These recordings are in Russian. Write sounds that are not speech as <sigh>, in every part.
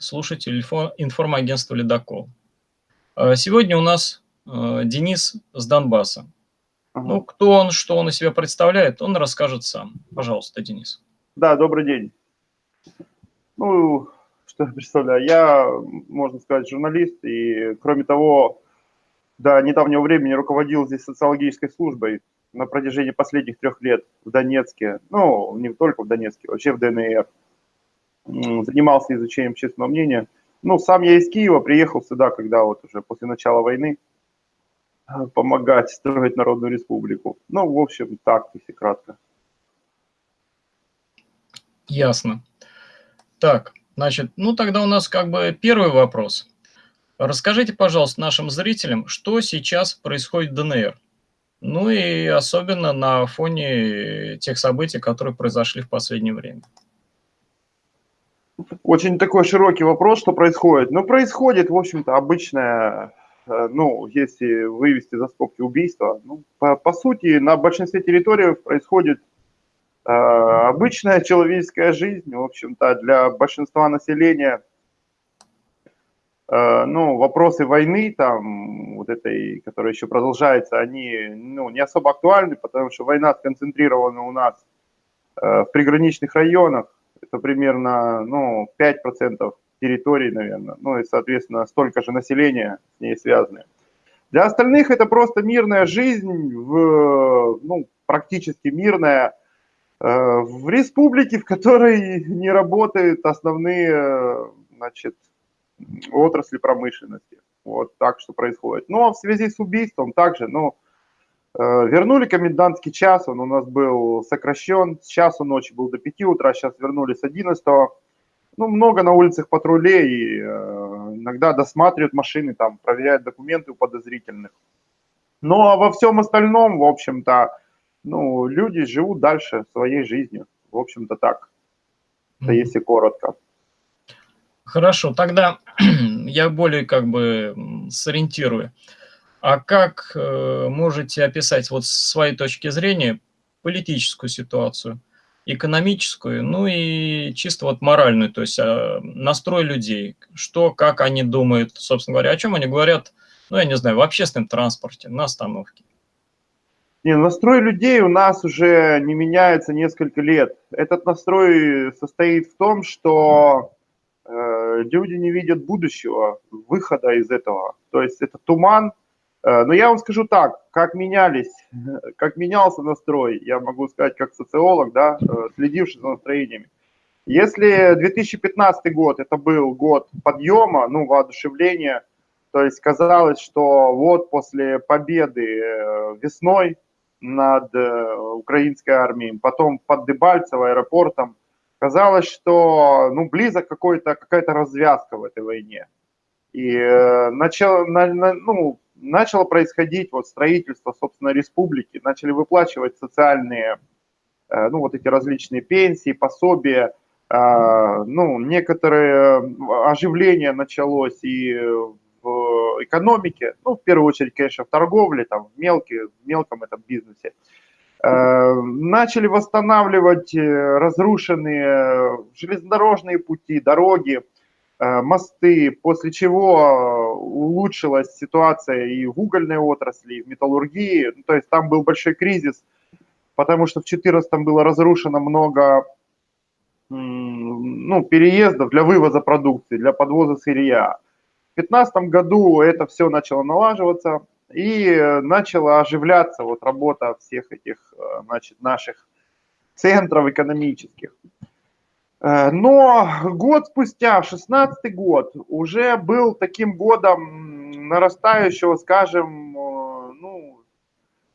слушатели информагентства «Ледокол». А, сегодня у нас а, Денис с Донбасса. Ну, кто он, что он из себя представляет, он расскажет сам. Пожалуйста, Денис. Да, добрый день. Ну, что я представляю? Я, можно сказать, журналист, и, кроме того, до недавнего времени руководил здесь социологической службой на протяжении последних трех лет в Донецке, ну, не только в Донецке, вообще в ДНР занимался изучением общественного мнения. Ну, сам я из Киева, приехал сюда, когда вот уже после начала войны э, помогать строить Народную Республику. Ну, в общем, так, если кратко. Ясно. Так, значит, ну тогда у нас как бы первый вопрос. Расскажите, пожалуйста, нашим зрителям, что сейчас происходит в ДНР. Ну и особенно на фоне тех событий, которые произошли в последнее время. Очень такой широкий вопрос, что происходит. Ну, происходит, в общем-то, обычное, э, ну, если вывести за скобки убийства, ну, по, по сути, на большинстве территорий происходит э, обычная человеческая жизнь, в общем-то, для большинства населения, э, ну, вопросы войны, там, вот этой, которая еще продолжается, они, ну, не особо актуальны, потому что война сконцентрирована у нас э, в приграничных районах, это примерно ну, 5% территории, наверное, ну и, соответственно, столько же населения с ней связаны. Для остальных это просто мирная жизнь, в, ну, практически мирная, э, в республике, в которой не работают основные значит, отрасли промышленности. Вот так что происходит. Но в связи с убийством также, ну, вернули комендантский час, он у нас был сокращен, с часу ночи был до 5 утра, сейчас вернули с 11. Ну, много на улицах патрулей, э, иногда досматривают машины, там, проверяют документы у подозрительных. Ну, а во всем остальном, в общем-то, ну, люди живут дальше своей жизнью. В общем-то, так. Это если коротко. Хорошо, тогда <clears throat> я более как бы сориентирую. А как э, можете описать вот с своей точки зрения политическую ситуацию, экономическую, ну и чисто вот моральную, то есть э, настрой людей, что, как они думают, собственно говоря, о чем они говорят, ну, я не знаю, в общественном транспорте, на остановке. Не, настрой людей у нас уже не меняется несколько лет. Этот настрой состоит в том, что э, люди не видят будущего, выхода из этого. То есть это туман, но я вам скажу так, как менялись, <laughs> как менялся настрой, я могу сказать как социолог, да, э, следивший за настроениями. Если 2015 год это был год подъема, ну, воодушевления, то есть казалось, что вот после победы э, весной над украинской армией, потом под Дебальцево аэропортом, казалось, что ну, близок какой-то, какая-то развязка в этой войне. И начало, на, на, ну, начало происходить вот строительство, собственно, республики, начали выплачивать социальные, э, ну, вот эти различные пенсии, пособия, э, ну, некоторое оживление началось и в экономике, ну, в первую очередь, конечно, в торговле, там, в, мелкий, в мелком этом бизнесе. Э, начали восстанавливать разрушенные железнодорожные пути, дороги, Э, мосты, после чего э, улучшилась ситуация и в угольной отрасли, и в металлургии. Ну, то есть там был большой кризис, потому что в 2014 было разрушено много ну, переездов для вывоза продукции, для подвоза сырья. В 2015 году это все начало налаживаться и начала оживляться вот работа всех этих значит, наших центров экономических. Э, но год спустя, 16 год, уже был таким годом нарастающего, скажем, э, ну,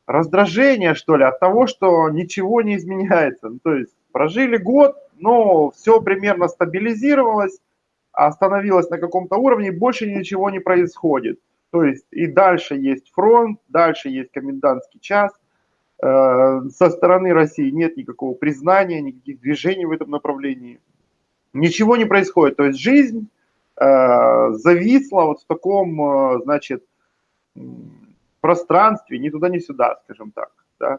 раздражения, что ли, от того, что ничего не изменяется. Ну, то есть прожили год, но все примерно стабилизировалось, остановилось на каком-то уровне, больше ничего не происходит. То есть и дальше есть фронт, дальше есть комендантский час, со стороны России нет никакого признания, никаких движений в этом направлении. Ничего не происходит. То есть жизнь э, зависла вот в таком, э, значит, пространстве, ни туда, ни сюда, скажем так. Да?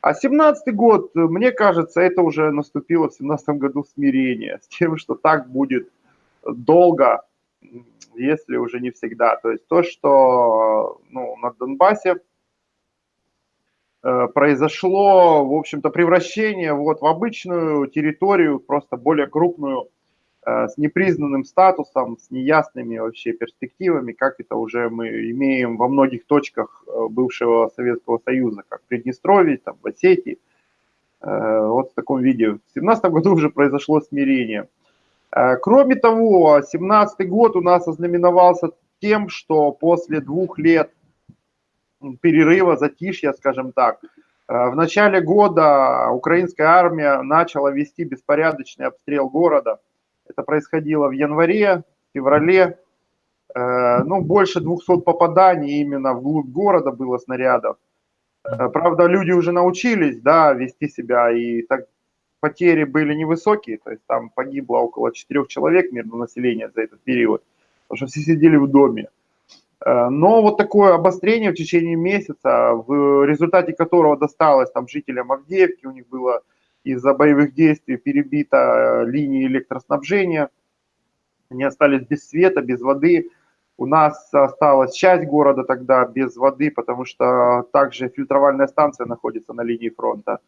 А 17 год, мне кажется, это уже наступило в 17 году смирение с тем, что так будет долго, если уже не всегда. То есть то, что ну, на Донбассе э, произошло, в общем-то, превращение вот в обычную территорию, просто более крупную, э, с непризнанным статусом, с неясными вообще перспективами, как это уже мы имеем во многих точках э, бывшего Советского Союза, как в Приднестровье, там, в Осетии, вот в таком виде. В 2017 году уже произошло смирение – Э, кроме того, 2017 год у нас ознаменовался тем, что после двух лет перерыва, затишья, скажем так, э, в начале года украинская армия начала вести беспорядочный обстрел города. Это происходило в январе, феврале. Э, ну, больше 200 попаданий именно вглубь города было снарядов. Правда, люди уже научились, да, вести себя и так потери были невысокие, то есть там погибло около 4 человек мирного населения за этот период, потому что все сидели в доме. Э, но вот такое обострение в течение месяца, в результате которого досталось там жителям Авдеевки, у них было из-за боевых действий перебита э, линии электроснабжения, они остались без света, без воды. У нас осталась часть города тогда без воды, потому что также фильтровальная станция находится на линии фронта.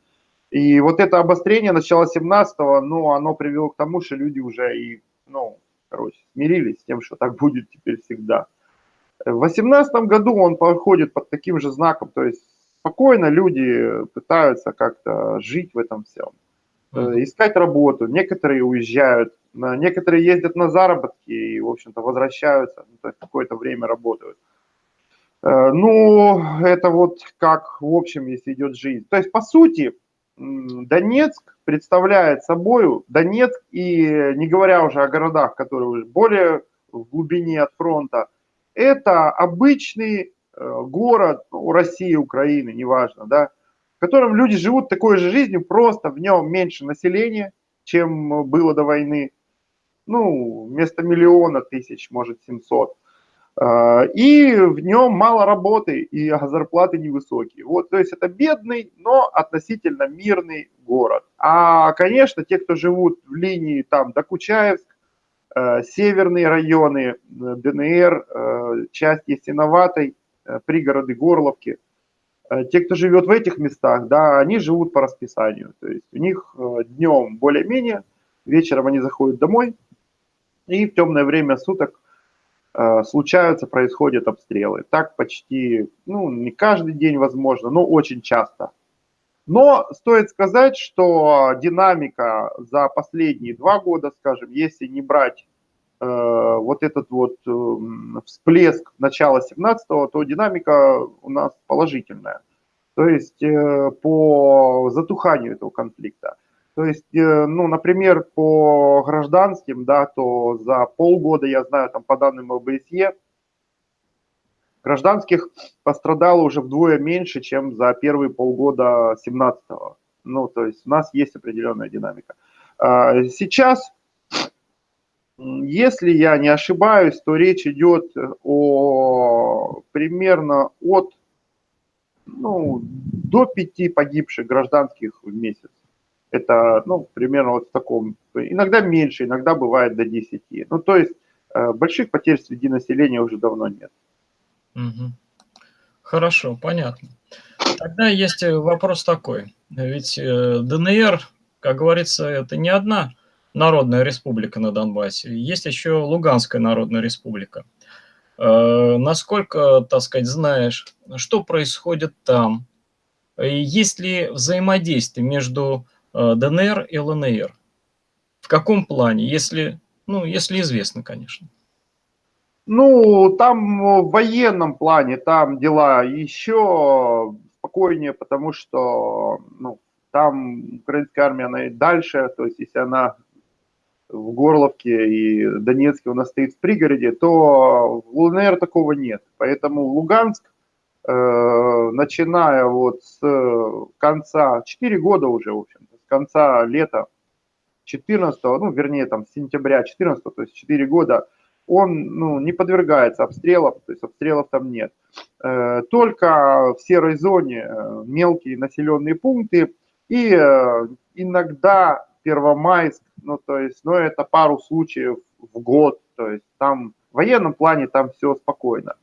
И вот это обострение начала 17-го, ну, оно привело к тому, что люди уже и, ну, короче, смирились с тем, что так будет теперь всегда. В 18 году он проходит под таким же знаком, то есть спокойно люди пытаются как-то жить в этом всем, э, искать работу, некоторые уезжают, некоторые ездят на заработки и, в общем-то, возвращаются, ну, то есть какое-то время работают. Э, ну, это вот как, в общем, если идет жизнь. То есть, по сути, Донецк представляет собой, Донецк и не говоря уже о городах, которые уже более в глубине от фронта, это обычный э, город у России, Украины, неважно, да, в котором люди живут такой же жизнью, просто в нем меньше населения, чем было до войны. Ну, вместо миллиона тысяч, может, 700. А, и в нем мало работы, и зарплаты невысокие. Вот, то есть это бедный, но относительно мирный город. А, конечно, те, кто живут в линии там Докучаевск, э, северные районы, э, ДНР, э, часть Ясиноватой, пригороды Горловки, те, кто живет в этих местах, да, они живут по расписанию. То есть у них днем более-менее, вечером они заходят домой, и в темное время суток Э, случаются, происходят обстрелы. Так почти, ну, не каждый день возможно, но очень часто. Но стоит сказать, что динамика за последние два года, скажем, если не брать э, вот этот вот э, всплеск начала 17-го, то динамика у нас положительная. То есть э, по затуханию этого конфликта. То есть, э, ну, например, по гражданским, да, то за полгода, я знаю, там по данным ОБСЕ, гражданских пострадало уже вдвое меньше, чем за первые полгода 17-го. Ну, то есть у нас есть определенная динамика. А, сейчас, если я не ошибаюсь, то речь идет о примерно от ну, до пяти погибших гражданских в месяц. Это, ну, примерно вот в таком, иногда меньше, иногда бывает до 10. Ну, то есть э, больших потерь среди населения уже давно нет. Хорошо, понятно. Тогда есть э, вопрос такой. Ведь э, ДНР, как говорится, это не одна народная республика на Донбассе. Есть еще Луганская народная республика. Насколько, так сказать, знаешь, что происходит там? Есть ли взаимодействие между Э, ДНР и ЛНР. В каком плане, если, ну, если известно, конечно. Ну, там в военном плане, там дела еще спокойнее, потому что ну, там украинская армия, она и дальше, то есть если она в Горловке и Донецке у нас стоит в пригороде, то в ЛНР такого нет. Поэтому Луганск, э, начиная вот с конца, 4 года уже, в общем конца лета 14, ну, вернее, там, сентября 14, то есть 4 года, он ну, не подвергается обстрелам, то есть обстрелов там нет. Э, только в серой зоне э, мелкие населенные пункты и э, иногда Первомайск, ну то есть, ну это пару случаев в год. То есть там в военном плане там все спокойно.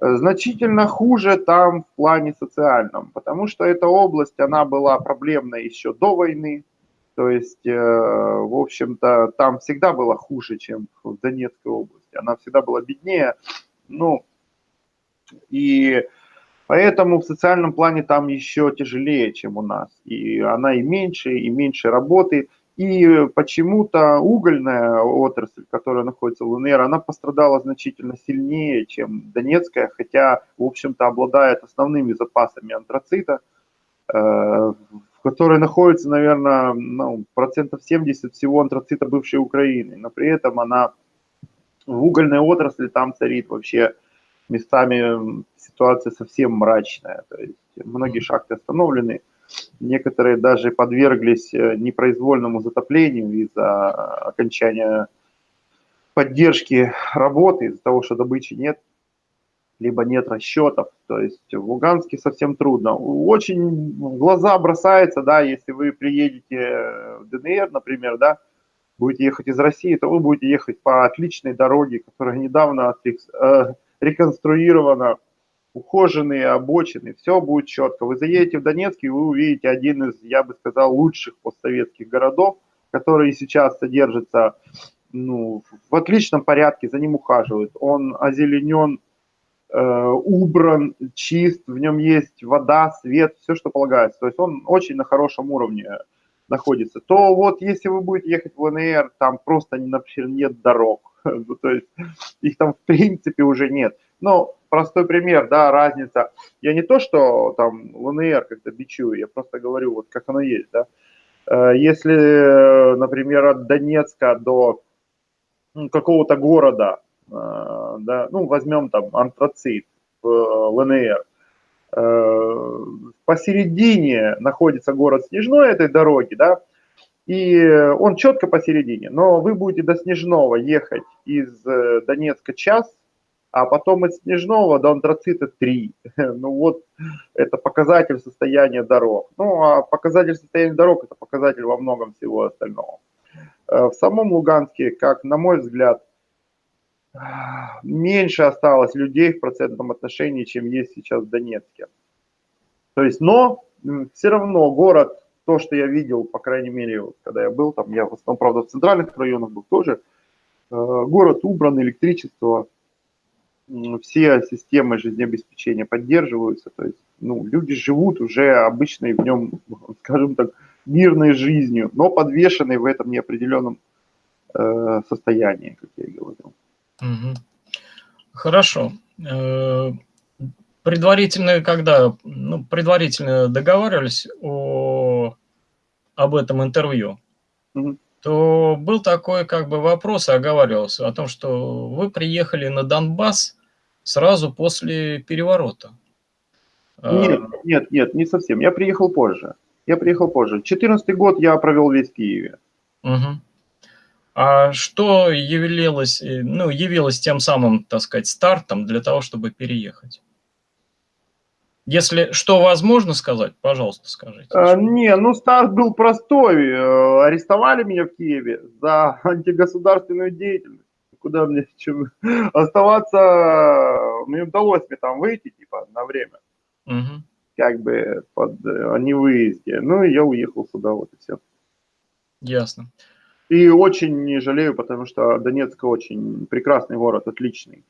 Значительно хуже там в плане социальном, потому что эта область, она была проблемной еще до войны. То есть, э, в общем-то, там всегда было хуже, чем в Донецкой области. Она всегда была беднее. Ну, и поэтому в социальном плане там еще тяжелее, чем у нас. И она и меньше, и меньше работы. И почему-то угольная отрасль, которая находится в ЛНР, она пострадала значительно сильнее, чем Донецкая, хотя, в общем-то, обладает основными запасами антрацита, э, в которой находится, наверное, ну, процентов 70 всего антрацита бывшей Украины. Но при этом она в угольной отрасли там царит вообще местами ситуация совсем мрачная. То есть многие шахты остановлены, Некоторые даже подверглись э, непроизвольному затоплению из-за окончания поддержки работы, из-за того, что добычи нет, либо нет расчетов. То есть в Луганске совсем трудно. Очень в глаза бросается, да, если вы приедете в ДНР, например, да, будете ехать из России, то вы будете ехать по отличной дороге, которая недавно э, реконструирована ухоженные обочины, все будет четко. Вы заедете в Донецк, и вы увидите один из, я бы сказал, лучших постсоветских городов, который сейчас содержится ну, в отличном порядке, за ним ухаживают. Он озеленен, э, убран, чист, в нем есть вода, свет, все, что полагается. То есть он очень на хорошем уровне находится. То вот если вы будете ехать в ЛНР, там просто, например, нет дорог. <laughs> Ну, то есть их там в принципе уже нет. Но простой пример, да, разница. Я не то, что там ЛНР как-то бичую, я просто говорю, вот как оно есть, да. Э, если, например, от Донецка до какого-то города, э, да, ну, возьмем там антрацит в ЛНР, э, посередине находится город Снежной этой дороги, да, и он четко посередине, но вы будете до Снежного ехать из Донецка час, а потом из Снежного до антрацита 3. <laughs> Ну вот, это показатель состояния дорог. Ну, а показатель состояния дорог – это показатель во многом всего остального. Э, в самом Луганске, как на мой взгляд, меньше осталось людей в процентном отношении, чем есть сейчас в Донецке. То есть, но все равно город, то, что я видел, по крайней мере, вот, когда я был там, я в основном, правда, в центральных районах был тоже, э, город убран, электричество, все системы жизнеобеспечения поддерживаются, то есть ну, люди живут уже обычной в нем, <laughs> скажем так, мирной жизнью, но подвешенной в этом неопределенном э, состоянии, как я и говорил. Угу. Хорошо. Э, предварительно, когда ну, предварительно договаривались о, об этом интервью, угу то был такой как бы вопрос, оговаривался о том, что вы приехали на Донбасс сразу после переворота. Нет, а, нет, нет, не совсем. Я приехал позже. Я приехал позже. 14 год я провел весь в Киеве. Угу. А что явилось, э, ну, явилось тем самым, так сказать, стартом для того, чтобы переехать? Если что возможно сказать, пожалуйста, скажите. А, не, ну старт был простой. Э, арестовали меня в Киеве за <laughs> антигосударственную деятельность куда мне чем, <laughs> оставаться, мне удалось мне там выйти, типа, на время. Угу. Как бы под о невыезде. Ну, и я уехал сюда, вот и все. Ясно. И очень не жалею, потому что Донецк очень прекрасный город, отличный.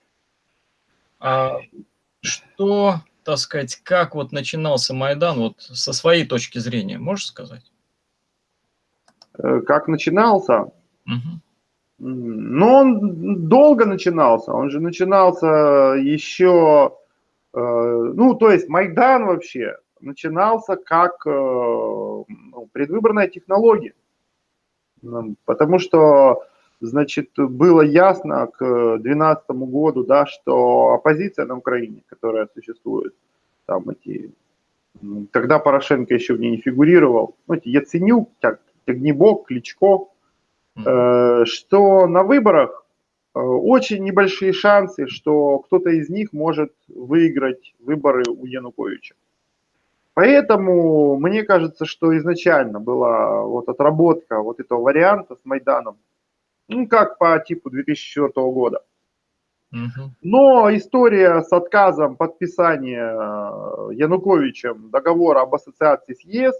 А что, так сказать, как вот начинался Майдан, вот со своей точки зрения, можешь сказать? Э, как начинался? Угу. Но он долго начинался, он же начинался еще, э, ну, то есть Майдан вообще начинался как э, ну, предвыборная технология, потому что, значит, было ясно к 2012 году, да, что оппозиция на Украине, которая существует, там эти, когда Порошенко еще в ней не фигурировал, ну, эти Яценюк, Тягнебок, Кличко, Э, что на выборах э, очень небольшие шансы, что кто-то из них может выиграть выборы у Януковича. Поэтому мне кажется, что изначально была вот отработка вот этого варианта с Майданом, ну, как по типу 2004 года. Но история с отказом подписания э, Януковичем договора об ассоциации с ЕС,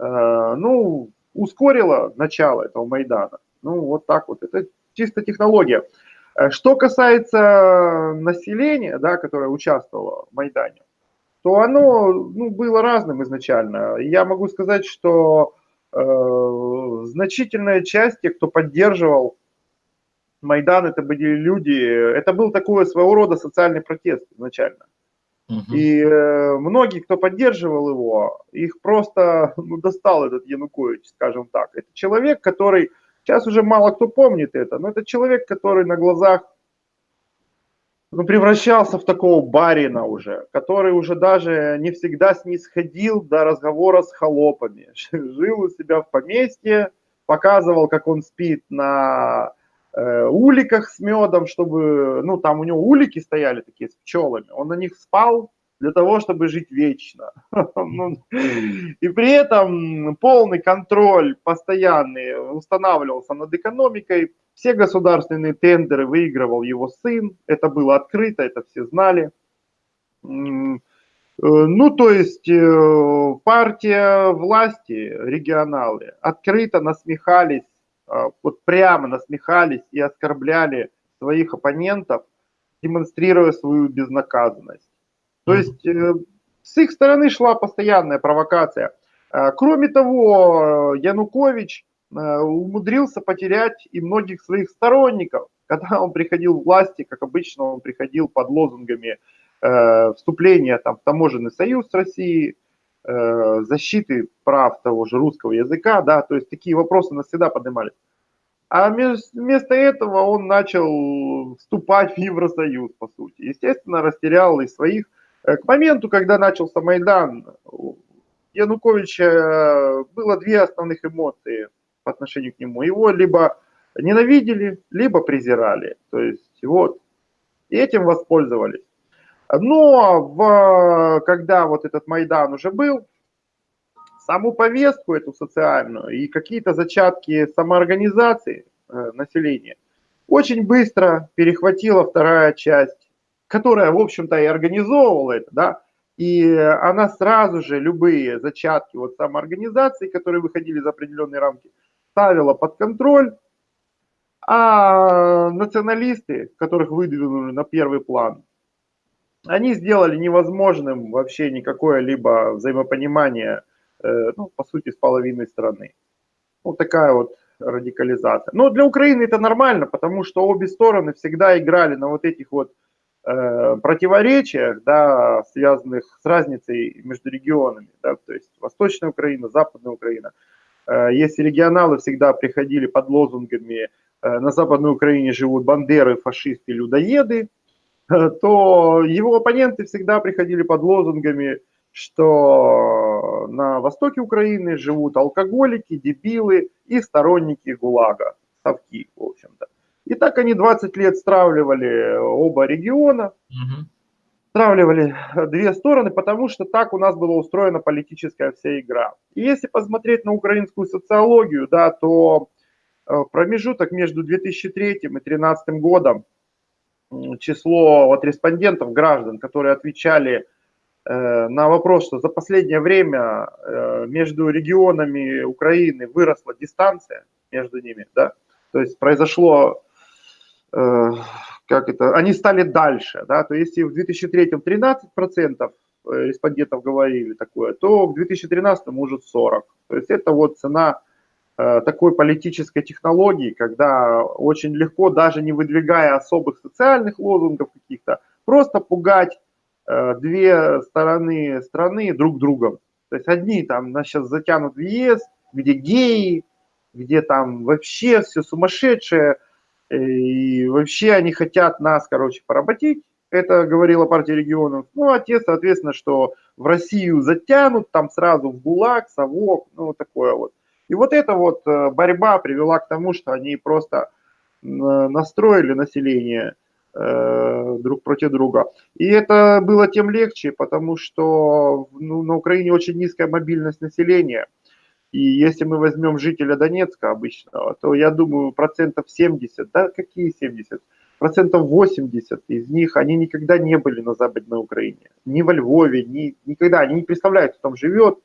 э, ну, ускорила начало этого Майдана. Ну, вот так вот. Это чисто технология. Э, что касается населения, да, которое участвовало в Майдане, то оно ну, было разным изначально. Я могу сказать, что э, значительная часть тех, кто поддерживал Майдан это были люди, это был такой своего рода социальный протест изначально. Угу. И э, многие, кто поддерживал его, их просто ну, достал этот Янукович, скажем так. Это человек, который, сейчас уже мало кто помнит это, но это человек, который на глазах ну, превращался в такого барина уже, который уже даже не всегда снисходил до разговора с холопами. <laughs> Жил у себя в поместье, показывал, как он спит на Э, уликах с медом, чтобы, ну, там у него улики стояли такие с пчелами, он на них спал для того, чтобы жить вечно. <laughs> Ну, и при этом полный контроль постоянный устанавливался над экономикой. Все государственные тендеры выигрывал его сын. Это было открыто, это все знали. Э, ну, то есть э, партия власти, регионалы, открыто насмехались а, вот прямо насмехались и оскорбляли своих оппонентов, демонстрируя свою безнаказанность. То есть э, с их стороны шла постоянная провокация. А, кроме того, Янукович умудрился потерять и многих своих сторонников. <laughs> Когда он приходил в власти, как обычно, он приходил под лозунгами э, вступления там, в таможенный союз с Россией, Э, защиты прав того же русского языка, да, то есть такие вопросы навсегда поднимались. А вместо этого он начал вступать в Евросоюз, по сути. Естественно, растерял и своих. Э, к моменту, когда начался Майдан, Януковича э, было две основных эмоции по отношению к нему. Его либо ненавидели, либо презирали. То есть вот. И этим воспользовались. Но в, когда вот этот Майдан уже был, саму повестку эту социальную и какие-то зачатки самоорганизации э, населения очень быстро перехватила вторая часть, которая, в общем-то, и организовывала это, да, и она сразу же любые зачатки вот самоорганизации, которые выходили за определенные рамки, ставила под контроль, а националисты, которых выдвинули на первый план, они сделали невозможным вообще никакое либо взаимопонимание, э, ну, по сути, с половиной страны. Вот такая вот радикализация. Но для Украины это нормально, потому что обе стороны всегда играли на вот этих вот э, противоречиях, да, связанных с разницей между регионами, да, то есть Восточная Украина, Западная Украина. Э, если регионалы всегда приходили под лозунгами э, «на Западной Украине живут бандеры, фашисты, людоеды», то его оппоненты всегда приходили под лозунгами, что на востоке Украины живут алкоголики, дебилы и сторонники ГУЛАГа, совки, в общем-то. И так они 20 лет стравливали оба региона, угу. Стравливали две стороны, потому что так у нас была устроена политическая вся игра. И если посмотреть на украинскую социологию, да, то э, промежуток между 2003 и 2013 годом число вот респондентов, граждан, которые отвечали э, на вопрос, что за последнее время э, между регионами Украины выросла дистанция между ними, да, то есть произошло, э, как это, они стали дальше, да, то есть если в 2003 13% респондентов говорили такое, то в 2013 уже 40%. То есть это вот цена Э, такой политической технологии, когда очень легко, даже не выдвигая особых социальных лозунгов каких-то, просто пугать э, две стороны страны друг другом. То есть одни там нас сейчас затянут в ЕС, где геи, где там вообще все сумасшедшее, э, и вообще они хотят нас, короче, поработить. Это говорила партия регионов. Ну, а те, соответственно, что в Россию затянут, там сразу в ГУЛАГ, совок, ну, такое вот. И вот эта вот э, борьба привела к тому, что они просто настроили население э, друг против друга. И это было тем легче, потому что ну, на Украине очень низкая мобильность населения. И если мы возьмем жителя Донецка обычного, то я думаю, процентов 70, да какие 70? Процентов 80 из них, они никогда не были на Западной Украине. Ни во Львове, ни, никогда. Они не представляют, кто там живет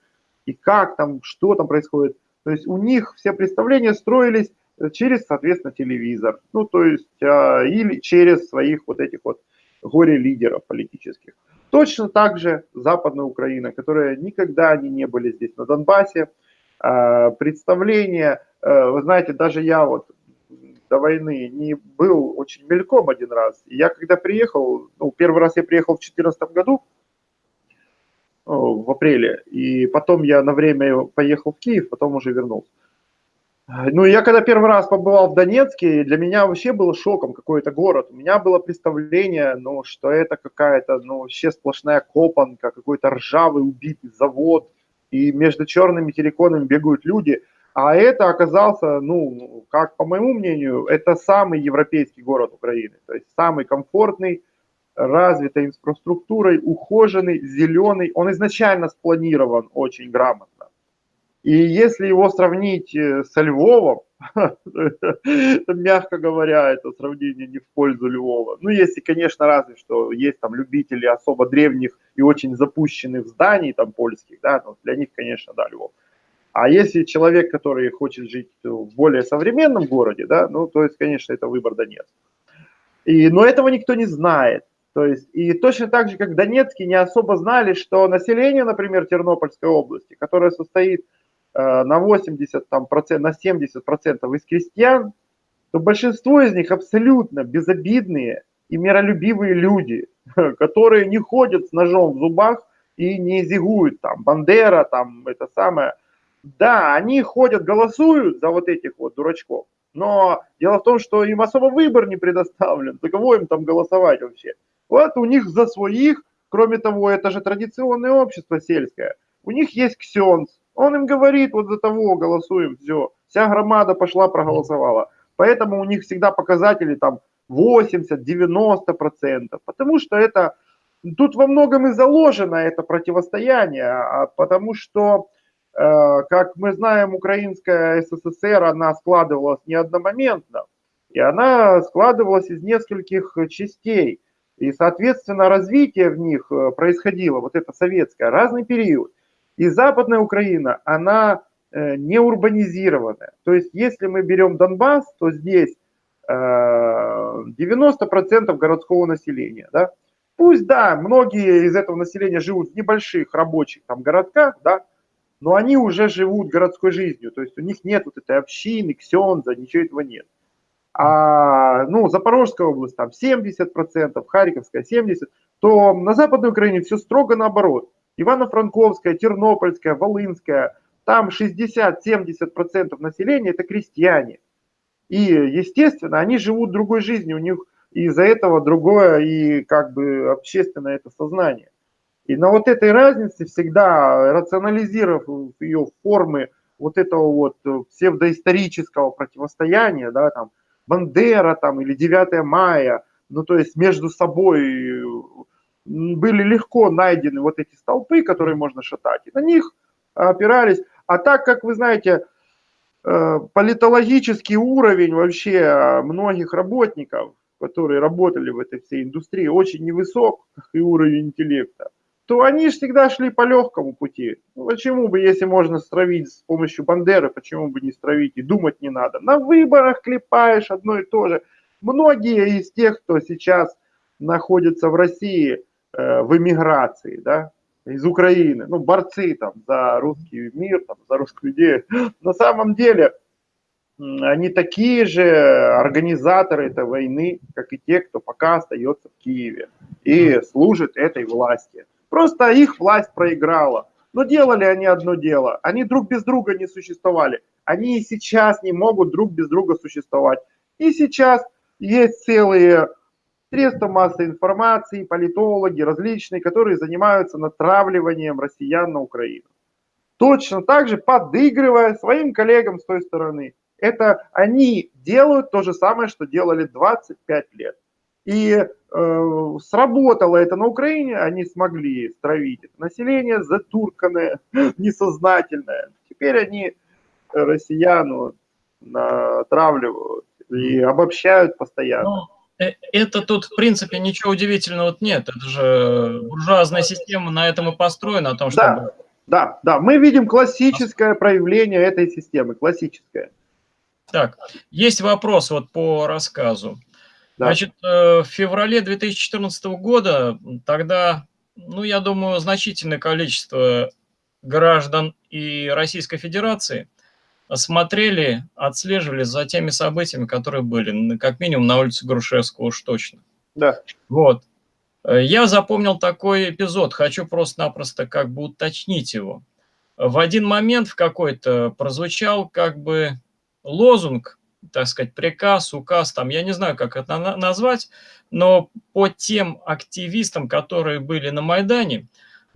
и как там, что там происходит. То есть у них все представления строились через, соответственно, телевизор. Ну, то есть, а, или через своих вот этих вот горе-лидеров политических. Точно так же Западная Украина, которая никогда они не были здесь на Донбассе, представление, а, вы знаете, даже я вот до войны не был очень мельком один раз. Я когда приехал, ну, первый раз я приехал в 2014 году, в апреле, и потом я на время поехал в Киев, потом уже вернулся. Ну, я когда первый раз побывал в Донецке, для меня вообще было шоком какой-то город. У меня было представление, ну, что это какая-то, ну, вообще сплошная копанка, какой-то ржавый убитый завод, и между черными терриконами бегают люди. А это оказался, ну, как по моему мнению, это самый европейский город Украины. То есть самый комфортный, развитой инфраструктурой, ухоженный, зеленый. Он изначально спланирован очень грамотно. И если его сравнить э, со Львовом, <laughs> мягко говоря, это сравнение не в пользу Львова. Ну, если, конечно, разве что есть там любители особо древних и очень запущенных зданий там польских, да, но для них, конечно, да, Львов. А если человек, который хочет жить в более современном городе, да, ну, то есть, конечно, это выбор Донецк. И, но этого никто не знает. То есть, и точно так же, как в Донецке не особо знали, что население, например, Тернопольской области, которое состоит на 80, там, процент, на 70 процентов из крестьян, то большинство из них абсолютно безобидные и миролюбивые люди, <laughs> которые не ходят с ножом в зубах и не зигуют, там, Бандера, там, это самое. Да, они ходят, голосуют за вот этих вот дурачков, но дело в том, что им особо выбор не предоставлен, за кого им там голосовать вообще. Вот у них за своих, кроме того, это же традиционное общество сельское, у них есть ксенц, он им говорит, вот за того голосуем, все. Вся громада пошла, проголосовала. Поэтому у них всегда показатели там 80-90%. Потому что это, тут во многом и заложено это противостояние. А потому что, э, как мы знаем, украинская СССР, она складывалась не одномоментно. И она складывалась из нескольких частей. И, соответственно, развитие в них э, происходило, вот это советское, разный период. И Западная Украина, она э, не урбанизированная. То есть, если мы берем Донбасс, то здесь 90% э, городского населения. Да? Пусть, да, многие из этого населения живут в небольших рабочих там, городках, да, но они уже живут городской жизнью. То есть у них нет вот этой общины, ксенза, ничего этого нет. А, ну, Запорожская область там 70%, Харьковская 70%, то на Западной Украине все строго наоборот. Ивано-Франковская, Тернопольская, Волынская, там 60-70% населения это крестьяне. И, естественно, они живут другой жизнью, у них из-за этого другое и как бы общественное это сознание. И на вот этой разнице всегда, рационализировав ее формы вот этого вот псевдоисторического противостояния, да, там, Бандера там или 9 мая, ну то есть между собой были легко найдены вот эти столпы, которые можно шатать, и на них опирались. А так как вы знаете, э, политологический уровень вообще многих работников, которые работали в этой всей индустрии, очень невысок, <laughs> и уровень интеллекта, то они всегда шли по легкому пути. Ну, почему бы, если можно стравить с помощью Бандеры, почему бы не стравить и думать не надо? На выборах клепаешь одно и то же. Многие из тех, кто сейчас находится в России, в эмиграции, да, из Украины, ну, борцы там за русский мир, там, за русскую идею. <gasps> На самом деле, они такие же организаторы этой войны, как и те, кто пока остается в Киеве и служит этой власти. Просто их власть проиграла. Но делали они одно дело. Они друг без друга не существовали. Они и сейчас не могут друг без друга существовать. И сейчас есть целые средства массовой информации, политологи различные, которые занимаются натравливанием россиян на Украину. Точно так же подыгрывая своим коллегам с той стороны. Это они делают то же самое, что делали 25 лет. И э, сработало это на Украине, они смогли стравить население затурканное, <laughs> несознательное. теперь они россиян натравливают и обобщают постоянно. Э, это тут, в принципе, ничего удивительного нет. Это же буржуазная система на этом и построена, о том, что... Да, да, да. Мы видим классическое проявление этой системы, классическое. Так, есть вопрос вот по рассказу. Да. Значит, э, в феврале 2014 года тогда, ну, я думаю, значительное количество граждан и Российской Федерации смотрели, отслеживали за теми событиями, которые были, как минимум на улице Грушевского уж точно. Да. Вот. Э, я запомнил такой эпизод, хочу просто-напросто как бы уточнить его. В один момент в какой-то прозвучал как бы лозунг, так сказать, приказ, указ, там, я не знаю, как это назвать, но по тем активистам, которые были на Майдане,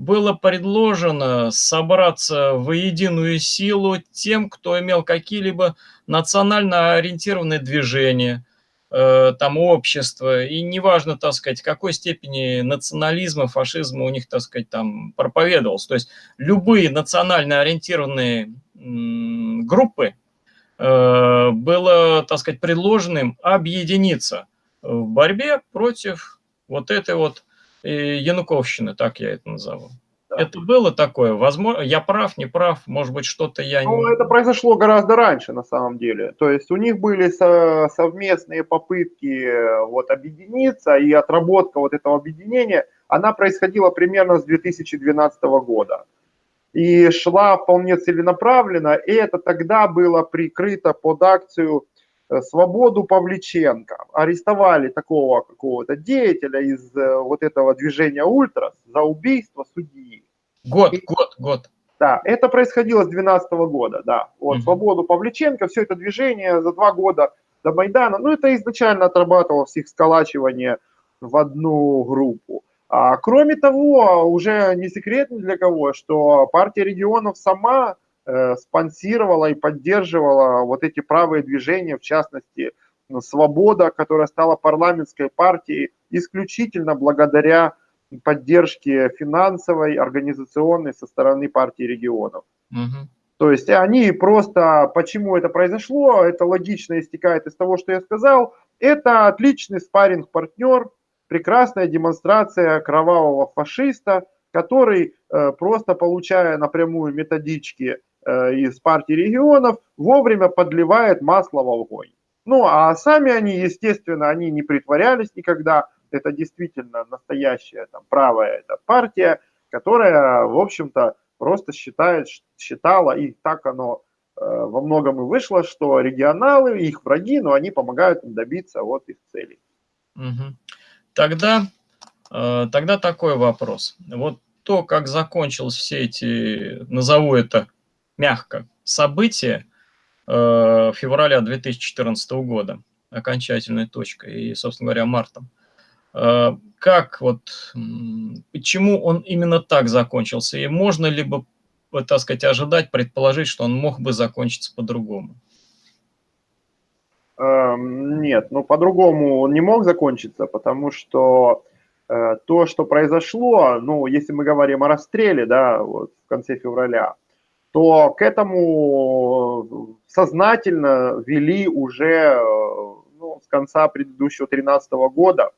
было предложено собраться в единую силу тем, кто имел какие-либо национально ориентированные движения, э, там общество, и неважно, так сказать, какой степени национализма, фашизма у них, так сказать, там проповедовался. То есть любые национально ориентированные группы э, было, так сказать, предложенным объединиться в борьбе против вот этой вот Януковщины, так я это назову. Да. Это было такое? Возможно, я прав, не прав, может быть, что-то я ну, не... это произошло гораздо раньше, на самом деле. То есть у них были со совместные попытки э, вот, объединиться, и отработка вот этого объединения, она происходила примерно с 2012 года. И шла вполне целенаправленно, и это тогда было прикрыто под акцию Э, свободу Павличенко. Арестовали такого какого-то деятеля из э, вот этого движения «Ультрас» за убийство судьи. Год, И, год, год. Да, это происходило с 2012 года, да. Вот, угу. свободу Павличенко, все это движение за два года до Майдана, ну, это изначально отрабатывалось их сколачивание в одну группу. А, кроме того, уже не секрет ни для кого, что партия регионов сама Э, спонсировала и поддерживала вот эти правые движения, в частности, «Свобода», которая стала парламентской партией исключительно благодаря поддержке финансовой, организационной со стороны партии регионов. Угу. То есть они просто, почему это произошло, это логично истекает из того, что я сказал, это отличный спарринг-партнер, прекрасная демонстрация кровавого фашиста, который э, просто получая напрямую методички Э, из партии регионов вовремя подливает масло в огонь. Ну, а сами они, естественно, они не притворялись никогда. Это действительно настоящая там, правая эта партия, которая, в общем-то, просто считает, считала, и так оно э, во многом и вышло, что регионалы, их враги, но они помогают им добиться вот их целей. Угу. Тогда, э, тогда такой вопрос. Вот то, как закончились все эти, назову это, мягко, событие э, февраля 2014 года, окончательной точкой, и, собственно говоря, мартом. Э, как вот, почему он именно так закончился, и можно ли бы, так сказать, ожидать, предположить, что он мог бы закончиться по-другому? Эм, нет, ну по-другому он не мог закончиться, потому что э, то, что произошло, ну, если мы говорим о расстреле, да, вот в конце февраля, то к этому сознательно вели уже ну, с конца предыдущего 2013 года,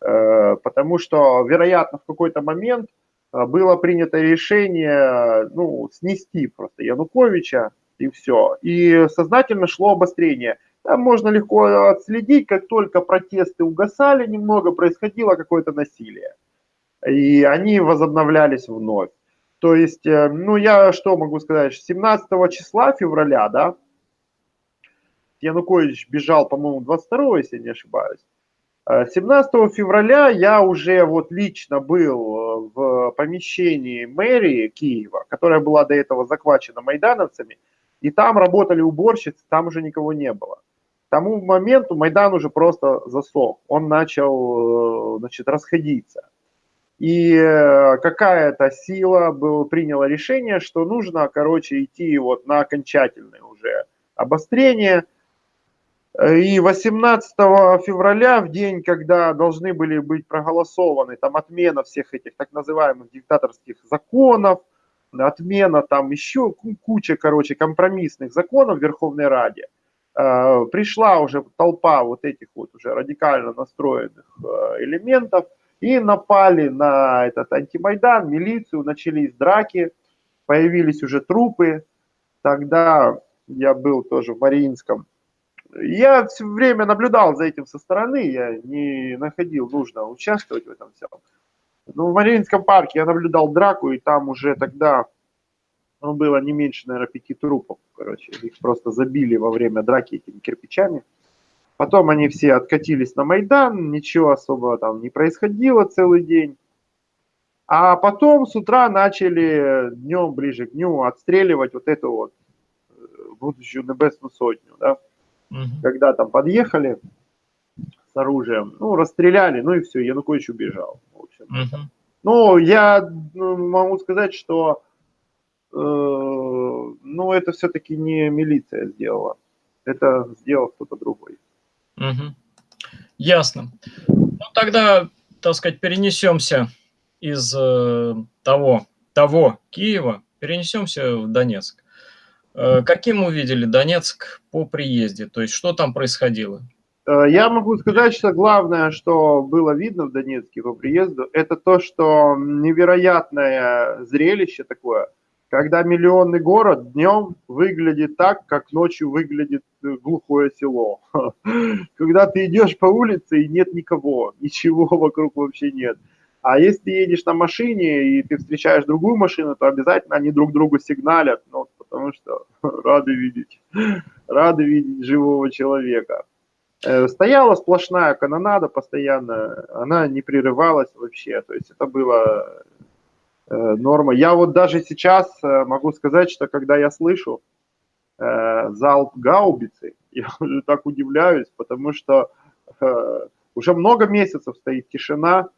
э, потому что, вероятно, в какой-то момент э, было принято решение ну, снести просто Януковича и все. И сознательно шло обострение. Там можно легко отследить, как только протесты угасали немного, происходило какое-то насилие. И они возобновлялись вновь. То есть, э, ну, я что могу сказать, 17 числа февраля, да, Янукович бежал, по-моему, 22, если не ошибаюсь. 17 э, февраля я уже вот лично был э, в помещении мэрии Киева, которая была до этого захвачена майдановцами, и там работали уборщицы, там уже никого не было. К тому моменту Майдан уже просто засох, он начал значит, расходиться. И э, какая-то сила была, приняла решение, что нужно, короче, идти вот на окончательное уже обострение. И 18 февраля, в день, когда должны были быть проголосованы там отмена всех этих так называемых диктаторских законов, отмена там еще куча, короче, компромиссных законов в Верховной Раде. Э, пришла уже толпа вот этих вот уже радикально настроенных э, элементов и напали на этот антимайдан, милицию, начались драки, появились уже трупы. Тогда я был тоже в Мариинском. Я все время наблюдал за этим со стороны, я не находил нужно участвовать в этом всем. Но в Мариинском парке я наблюдал драку, и там уже тогда ну, было не меньше, наверное, пяти трупов, короче. Их просто забили во время драки этими кирпичами. Потом они все откатились на Майдан, ничего особо там не происходило целый день. А потом с утра начали днем, ближе к дню, отстреливать вот эту вот э, будущую небесную сотню, да. Угу. Когда там подъехали с оружием, ну, расстреляли, ну и все, Янукович убежал. В общем. Угу. Ну, я ну, могу сказать, что Э, ну, это все-таки не милиция сделала. Это сделал кто-то другой. Угу. Ясно. Ну, тогда, так сказать, перенесемся из э, того, того Киева, перенесемся в Донецк. Э, каким увидели Донецк по приезде? То есть, что там происходило? Я могу сказать, что главное, что было видно в Донецке по приезду, это то, что невероятное зрелище такое – когда миллионный город днем выглядит так, как ночью выглядит э, глухое село. <laughs> Когда ты идешь по улице и нет никого, <laughs> ничего вокруг вообще нет. А если ты едешь на машине и ты встречаешь другую машину, то обязательно они друг другу сигналят, ну, потому что <laughs> рады видеть, рады видеть живого человека. Э, стояла сплошная канонада постоянно, она не прерывалась вообще, то есть это было норма. Я вот даже сейчас э, могу сказать, что когда я слышу э, залп гаубицы, <laughs> я так удивляюсь, потому что уже много месяцев стоит тишина.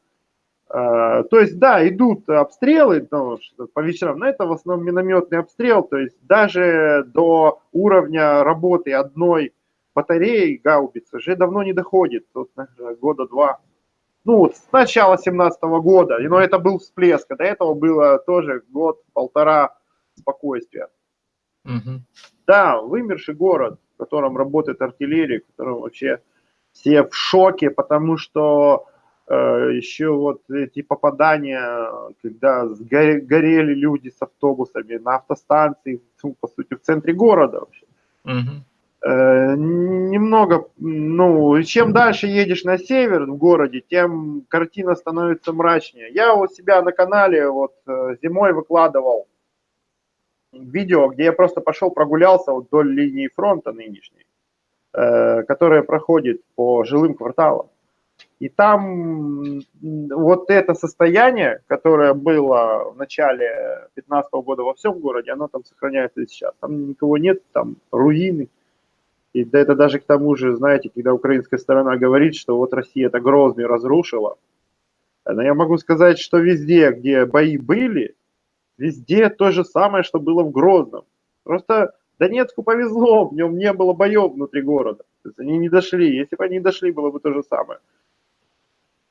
То есть, да, идут обстрелы ну, по вечерам, но это в основном минометный обстрел, то есть даже до уровня работы одной батареи гаубицы уже давно не доходит, тут, года два ну, с начала 17 года, но это был всплеск, а до этого было тоже год-полтора спокойствия. Угу. Да, вымерший город, в котором работает артиллерия, в котором вообще все в шоке, потому что э, еще вот эти попадания, когда сгорели, горели люди с автобусами на автостанции, ну, по сути, в центре города вообще. Угу. Э, немного, ну, чем дальше едешь на север в городе, тем картина становится мрачнее. Я у себя на канале вот э, зимой выкладывал видео, где я просто пошел прогулялся вот вдоль линии фронта нынешней, э, которая проходит по жилым кварталам. И там вот это состояние, которое было в начале 2015 года во всем городе, оно там сохраняется и сейчас. Там никого нет, там руины, и это даже к тому же, знаете, когда украинская сторона говорит, что вот Россия это Грозный разрушила, но я могу сказать, что везде, где бои были, везде то же самое, что было в Грозном. Просто Донецку повезло, в нем не было боев внутри города. То есть они не дошли. Если бы они дошли, было бы то же самое.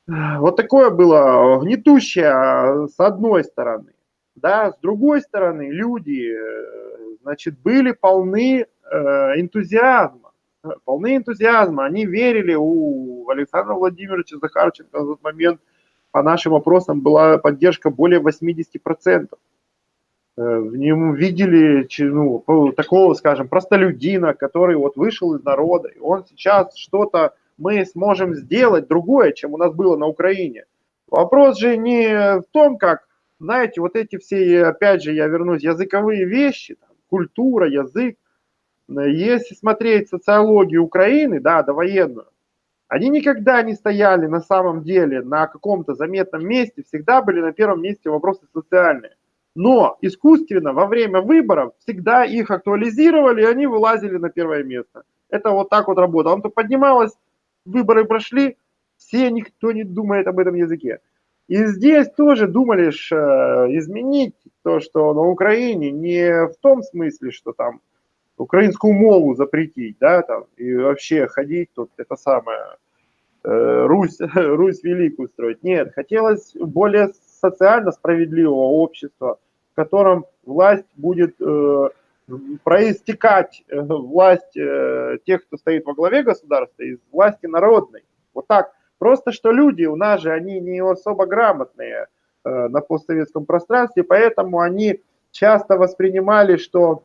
Вот такое было гнетущее с одной стороны. Да, с другой стороны, люди, э, значит, были полны энтузиазма, полны энтузиазма. Они верили у Александра Владимировича Захарченко в тот момент, по нашим опросам, была поддержка более 80%. Э, в нем видели ну, такого, скажем, простолюдина, который вот вышел из народа, и он сейчас что-то мы сможем сделать другое, чем у нас было на Украине. Вопрос же не в том, как, знаете, вот эти все, опять же, я вернусь, языковые вещи, там, культура, язык, если смотреть социологию Украины, да, довоенную, они никогда не стояли на самом деле на каком-то заметном месте, всегда были на первом месте вопросы социальные. Но искусственно во время выборов всегда их актуализировали, и они вылазили на первое место. Это вот так вот работало. Он то поднималось, выборы прошли, все, никто не думает об этом языке. И здесь тоже думали э, изменить то, что на Украине не в том смысле, что там украинскую мову запретить, да, там, и вообще ходить тут, это самое, э, Русь, <laughs> Русь великую строить. Нет, хотелось более социально справедливого общества, в котором власть будет э, проистекать, э, власть э, тех, кто стоит во главе государства, из власти народной. Вот так. Просто что люди у нас же, они не особо грамотные э, на постсоветском пространстве, поэтому они часто воспринимали, что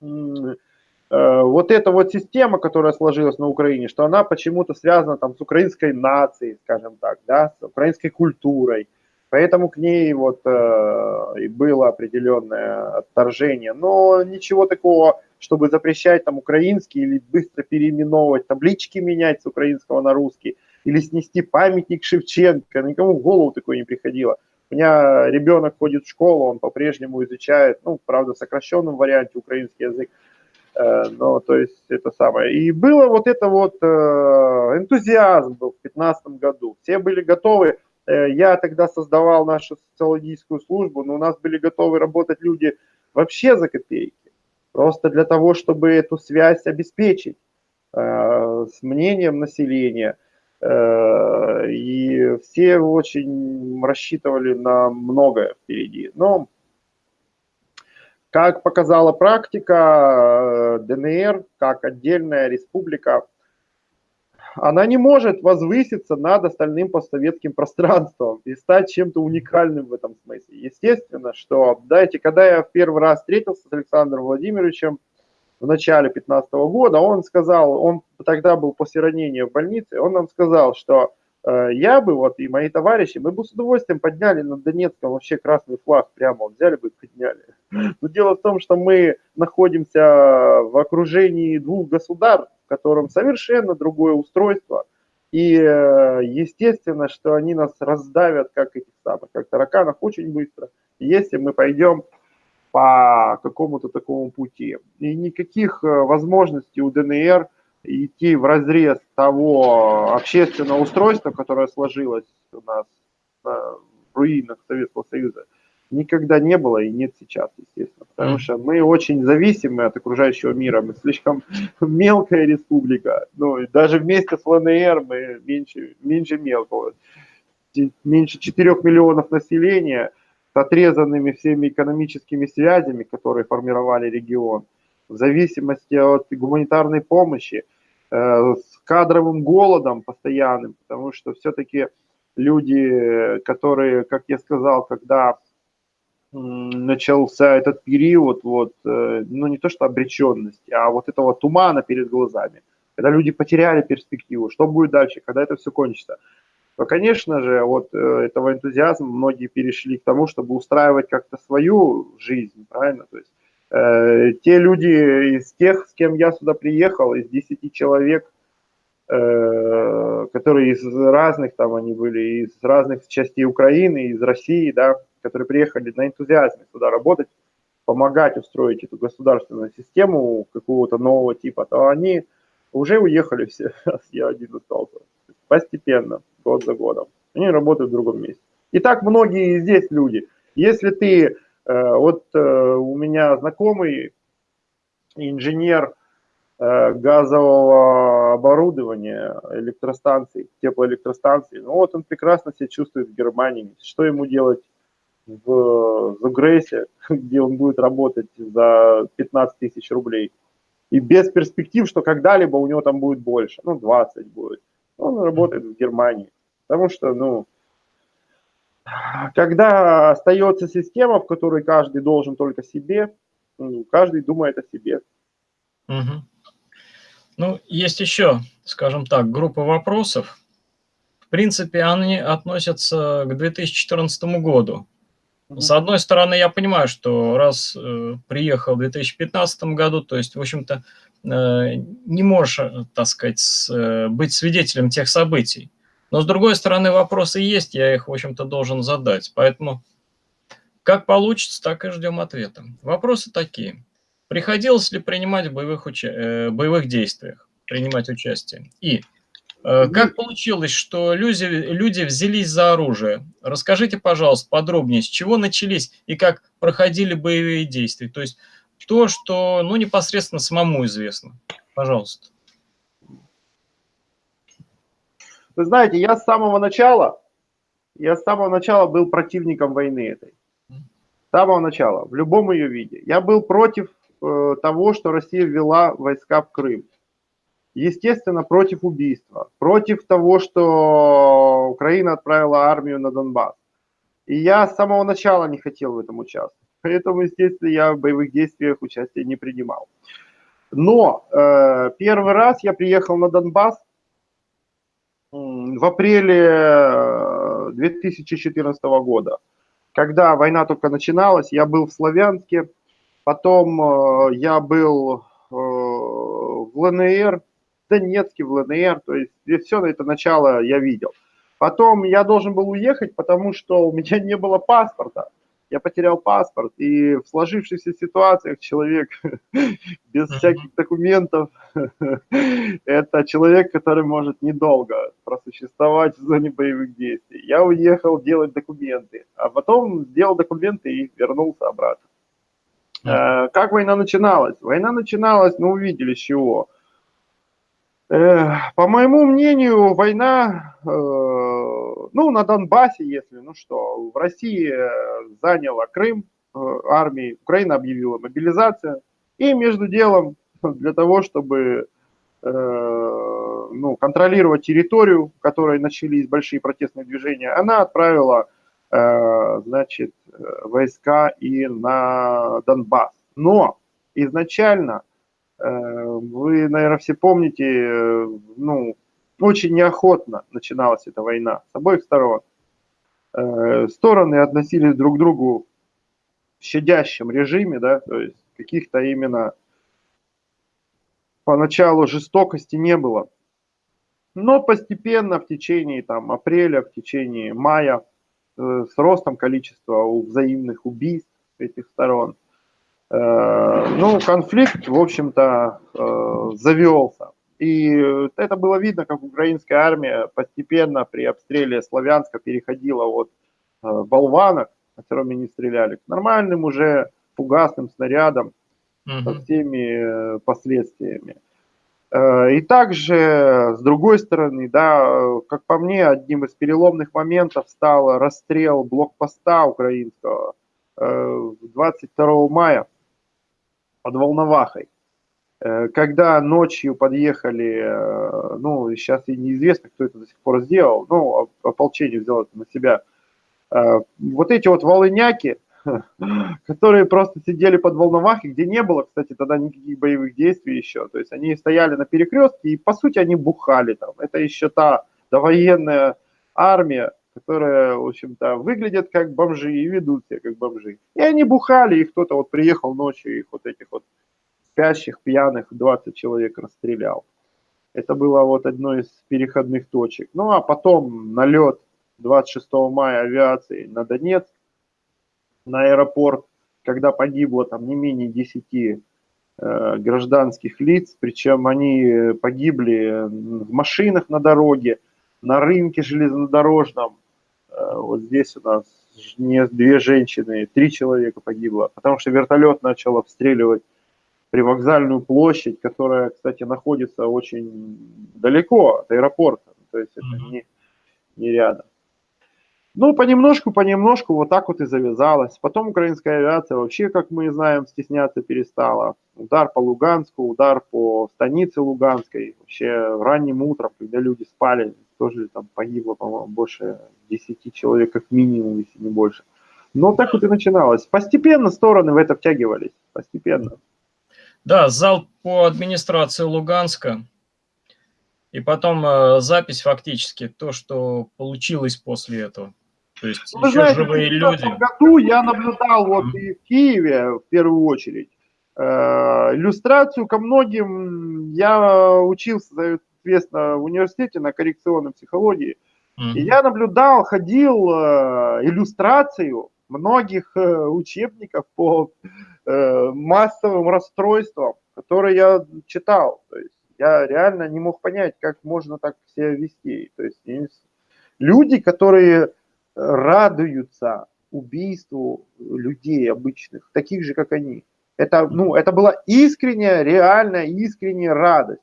вот эта вот система, которая сложилась на Украине, что она почему-то связана там с украинской нацией, скажем так, да, с украинской культурой. Поэтому к ней вот э, и было определенное отторжение. Но ничего такого, чтобы запрещать там украинский или быстро переименовывать, таблички менять с украинского на русский, или снести памятник Шевченко, никому в голову такое не приходило. У меня ребенок ходит в школу, он по-прежнему изучает, ну, правда, в сокращенном варианте украинский язык. Э, ну, то есть это самое. И было вот это вот э, энтузиазм был в 2015 году. Все были готовы. Э, я тогда создавал нашу социологическую службу, но у нас были готовы работать люди вообще за копейки. Просто для того, чтобы эту связь обеспечить с мнением населения. И все очень рассчитывали на многое впереди. Но как показала практика, э, ДНР, как отдельная республика, она не может возвыситься над остальным постсоветским <laughs> пространством и стать чем-то уникальным в этом смысле. Естественно, что, знаете, когда я в первый раз встретился с Александром Владимировичем в начале 2015 года, он сказал, он тогда был после ранения в больнице, он нам сказал, что Э, я бы вот и мои товарищи, мы бы с удовольствием подняли на Донецком вообще красный флаг прямо, взяли бы и подняли. Но дело в том, что мы находимся в окружении двух государств, в котором совершенно другое устройство. И э, естественно, что они нас раздавят, как этих самых, как тараканов, очень быстро, если мы пойдем по какому-то такому пути. И никаких э, возможностей у ДНР идти в разрез того общественного устройства, которое сложилось у нас в руинах Советского Союза, никогда не было и нет сейчас, естественно. Потому что мы очень зависимы от окружающего мира, мы слишком <laughs> мелкая республика. Ну, и даже вместе с ЛНР мы меньше, меньше мелкого. Меньше 4 миллионов населения с отрезанными всеми экономическими связями, которые формировали регион, в зависимости от гуманитарной помощи – Э, с кадровым голодом постоянным, потому что все-таки люди, которые, как я сказал, когда начался этот период, вот, э, ну не то что обреченности, а вот этого тумана перед глазами, когда люди потеряли перспективу, что будет дальше, когда это все кончится, то, конечно же, вот э, этого энтузиазма многие перешли к тому, чтобы устраивать как-то свою жизнь, правильно, то есть Э, те люди из тех, с кем я сюда приехал, из 10 человек, э, которые из разных, там они были, из разных частей Украины, из России, да, которые приехали на энтузиазме сюда работать, помогать устроить эту государственную систему какого-то нового типа, то они уже уехали все, <laughs> я один остался. Постепенно, год за годом. Они работают в другом месте. И так многие здесь люди. Если ты Э, вот э, у меня знакомый инженер э, газового оборудования, электростанций, теплоэлектростанций. Ну вот он прекрасно себя чувствует в Германии. Что ему делать в Загрессе, <laughs> где он будет работать за 15 тысяч рублей? И без перспектив, что когда-либо у него там будет больше, ну 20 будет. Он работает в Германии. Потому что, ну, когда остается система, в которой каждый должен только себе, ну, каждый думает о себе. Угу. Ну, есть еще, скажем так, группа вопросов. В принципе, они относятся к 2014 году. С одной стороны, я понимаю, что раз э, приехал в 2015 году, то есть, в общем-то, э, не можешь, э, так сказать, с, э, быть свидетелем тех событий. Но с другой стороны, вопросы есть, я их, в общем-то, должен задать. Поэтому как получится, так и ждем ответа. Вопросы такие. Приходилось ли принимать в боевых, уча э, боевых действиях, принимать участие? И как получилось, что люди, люди взялись за оружие? Расскажите, пожалуйста, подробнее, с чего начались и как проходили боевые действия? То есть то, что ну, непосредственно самому известно. Пожалуйста. Вы знаете, я с самого начала, я с самого начала был противником войны этой. самого начала, в любом ее виде. Я был против э, того, что Россия ввела войска в Крым. Естественно, против убийства, против того, что Украина отправила армию на Донбасс. И я с самого начала не хотел в этом участвовать. Поэтому, естественно, я в боевых действиях участия не принимал. Но э, первый раз я приехал на Донбасс в апреле 2014 э, года, когда война только начиналась. Я был в Славянске, потом э, я был э, в ЛНР, Донецке, в ЛНР, то есть все это начало я видел. Потом я должен был уехать, потому что у меня не было паспорта. Я потерял паспорт, и в сложившихся ситуациях человек <laughs> без всяких документов, <laughs> это человек, который может недолго просуществовать в зоне боевых действий. Я уехал делать документы, а потом сделал документы и вернулся обратно. Э, как война начиналась? Война начиналась, ну, увидели с чего. Э, по моему мнению, война, э, ну, на Донбассе, если, ну что, в России э, заняла Крым армии, Украина объявила мобилизацию, и между делом <laughs> для того, чтобы ну, контролировать территорию, в которой начались большие протестные движения, она отправила, значит, войска и на Донбасс. Но изначально вы, наверное, все помните, э, ну, очень неохотно начиналась эта война с обоих сторон. Э, стороны относились друг к другу в щадящем режиме, да, то есть каких-то именно поначалу жестокости не было. Но постепенно в течение там, апреля, в течение мая, с ростом количества взаимных убийств этих сторон, Э, ну, конфликт, в общем-то, э, завелся. И это было видно, как украинская армия постепенно при обстреле Славянска переходила от э, болванок, которыми не стреляли, к нормальным уже фугасным снарядам угу. со всеми последствиями. И также, с другой стороны, да, как по мне, одним из переломных моментов стал расстрел блокпоста украинского 22 мая под Волновахой. Э, когда ночью подъехали, э, ну, сейчас и неизвестно, кто это до сих пор сделал, ну, ополчение взяло это на себя, э, вот эти вот волыняки, <laughs> которые просто сидели под Волновахой, где не было, кстати, тогда никаких боевых действий еще, то есть они стояли на перекрестке и, по сути, они бухали там. Это еще та довоенная армия, которые, в общем-то, выглядят как бомжи и ведут себя как бомжи. И они бухали, и кто-то вот приехал ночью, их вот этих вот спящих, пьяных 20 человек расстрелял. Это было вот одно из переходных точек. Ну, а потом налет 26 мая авиации на Донецк, на аэропорт, когда погибло там не менее 10 э, гражданских лиц, причем они погибли в машинах на дороге, на рынке железнодорожном, Э, вот здесь у нас не две женщины, три человека погибло, потому что вертолет начал обстреливать привокзальную площадь, которая, кстати, находится очень далеко от аэропорта, то есть это не, не рядом. Ну, понемножку, понемножку вот так вот и завязалось. Потом украинская авиация вообще, как мы знаем, стесняться перестала. Удар по Луганску, удар по станице Луганской. Вообще ранним утром, когда люди спали, тоже там погибло, по-моему, больше 10 человек как минимум, если не больше. Но так вот и начиналось. Постепенно стороны в это втягивались, постепенно. Да, зал по администрации Луганска. И потом э, запись фактически, то, что получилось после этого. То есть Вы еще знаете, живые люди. В году я наблюдал вот mm-hmm. и в Киеве в первую очередь. Э, иллюстрацию ко многим я учился, соответственно, в университете на коррекционной психологии. Mm-hmm. И я наблюдал, ходил э, иллюстрацию многих э, учебников по э, массовым расстройствам, которые я читал. То есть я реально не мог понять, как можно так себя вести. То есть люди, которые радуются убийству людей обычных, таких же, как они. Это, ну, это была искренняя, реальная, искренняя радость.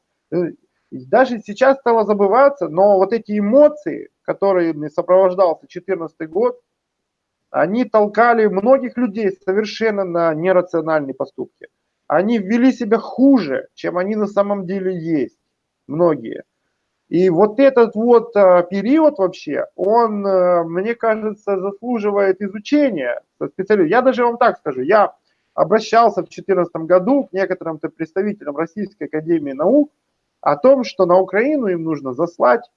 Даже сейчас стало забываться, но вот эти эмоции, которыми сопровождался 2014 год, они толкали многих людей совершенно на нерациональные поступки. Они ввели себя хуже, чем они на самом деле есть, многие. И вот этот вот а, период вообще, он, а, мне кажется, заслуживает изучения. Я даже вам так скажу, я обращался в 2014 году к некоторым представителям Российской Академии Наук о том, что на Украину им нужно заслать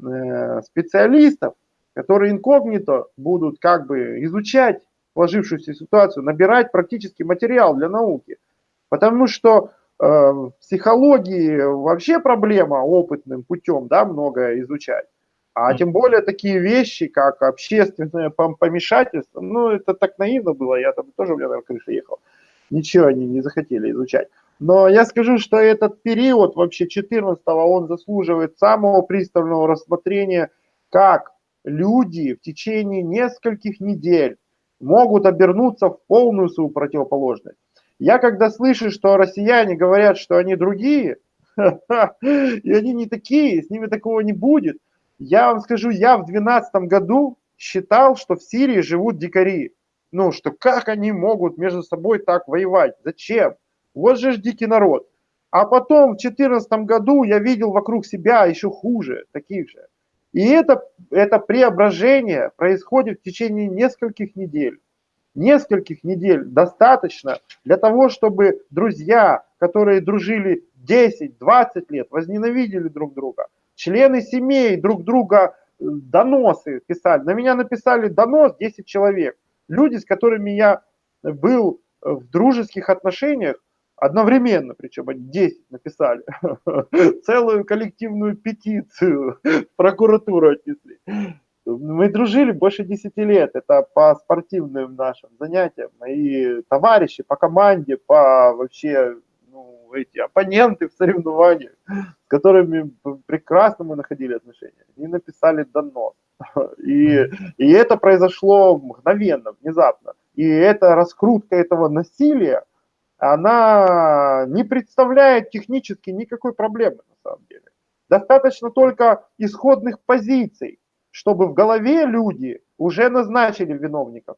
э, специалистов, которые инкогнито будут как бы изучать сложившуюся ситуацию, набирать практический материал для науки. Потому что э, в психологии вообще проблема опытным путем, да, многое изучать. А тем более такие вещи, как общественное помешательство, ну, это так наивно было, я там тоже, у меня на крыше ехал. Ничего они не захотели изучать. Но я скажу, что этот период вообще 14-го, он заслуживает самого пристального рассмотрения, как люди в течение нескольких недель могут обернуться в полную свою противоположность. Я когда слышу, что россияне говорят, что они другие, <laughs> и они не такие, с ними такого не будет, я вам скажу, я в 2012 году считал, что в Сирии живут дикари. Ну, что как они могут между собой так воевать? Зачем? Вот же ж дикий народ. А потом в 2014 году я видел вокруг себя еще хуже, таких же. И это, это преображение происходит в течение нескольких недель. Нескольких недель достаточно для того, чтобы друзья, которые дружили 10-20 лет, возненавидели друг друга, члены семей друг друга э, доносы писали. На меня написали донос 10 человек. Люди, с которыми я был в дружеских отношениях, одновременно, причем они 10 написали, <laughs> целую коллективную петицию прокуратуру отнесли. Мы дружили больше 10 лет, это по спортивным нашим занятиям. Мои товарищи по команде, по вообще ну, эти оппоненты в соревнованиях, с которыми прекрасно мы находили отношения, они написали донос. И, и это произошло мгновенно, внезапно. И эта раскрутка этого насилия, она не представляет технически никакой проблемы на самом деле. Достаточно только исходных позиций, чтобы в голове люди уже назначили виновников.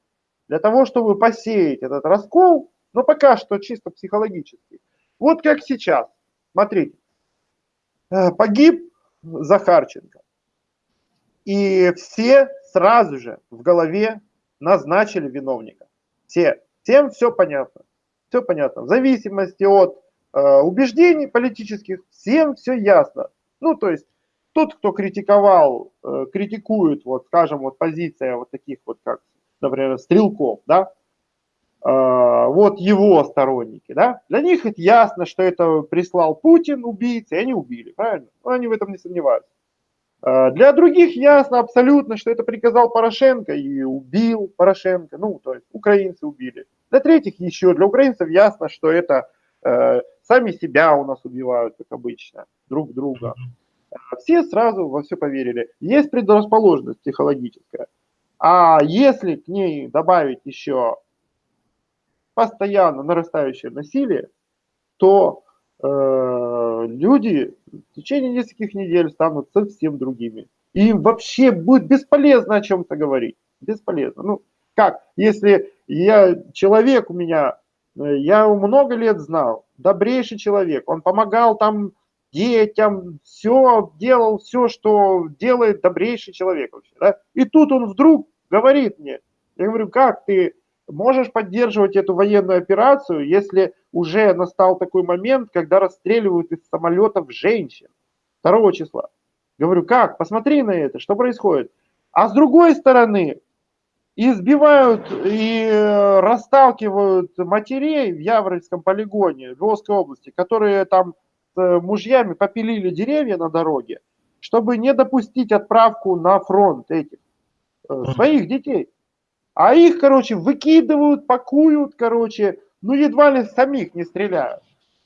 Для того, чтобы посеять этот раскол, но пока что чисто психологически. Вот как сейчас. Смотрите. Э, погиб Захарченко. И все сразу же в голове назначили виновника. Все. Всем все понятно. Все понятно. В зависимости от э, убеждений политических, всем все ясно. Ну, то есть, тот, кто критиковал, э, критикует, вот, скажем, вот позиция вот таких вот, как, например, стрелков, да, э, вот его сторонники, да, для них это ясно, что это прислал Путин, убийцы, и они убили, правильно? Ну, они в этом не сомневаются. Э, для других ясно абсолютно, что это приказал Порошенко и убил Порошенко, ну, то есть украинцы убили. Для третьих еще, для украинцев ясно, что это э, сами себя у нас убивают, как обычно, друг друга. Все сразу во все поверили. Есть предрасположенность психологическая. А если к ней добавить еще постоянно нарастающее насилие, то э, люди в течение нескольких недель станут совсем другими. И им вообще будет бесполезно о чем-то говорить. Бесполезно. Ну, как, если я человек у меня, э, я его много лет знал, добрейший человек, он помогал там детям, все делал, все, что делает добрейший человек вообще. Да? И тут он вдруг говорит мне, я говорю, как ты можешь поддерживать эту военную операцию, если уже настал такой момент, когда расстреливают из самолетов женщин 2 числа. Говорю, как? Посмотри на это, что происходит. А с другой стороны, избивают и э, расталкивают матерей в Яворовском полигоне Львовской области, которые там с мужьями попилили деревья на дороге, чтобы не допустить отправку на фронт этих э, своих детей. А их, короче, выкидывают, пакуют, короче, ну едва ли самих не стреляют.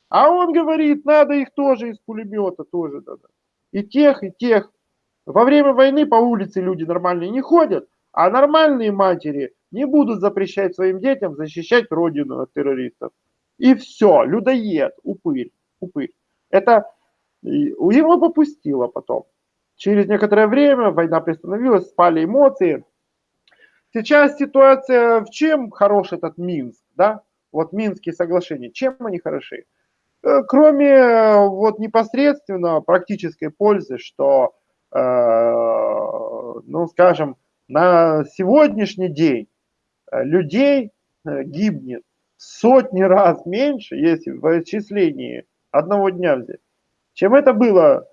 А он говорит, надо их тоже из пулемета, тоже надо. И тех, и тех. Во время войны по улице люди нормальные не ходят, а нормальные матери не будут запрещать своим детям защищать родину от террористов. И все, людоед, упырь, упырь. Это его попустило потом. Через некоторое время война приостановилась, спали эмоции. Сейчас ситуация в чем хорош этот Минск, да? Вот Минские соглашения, чем они хороши? Э, кроме э, вот непосредственно практической пользы, что, э, ну, скажем, на сегодняшний день людей гибнет сотни раз меньше, если в отчислении одного дня взять, чем это было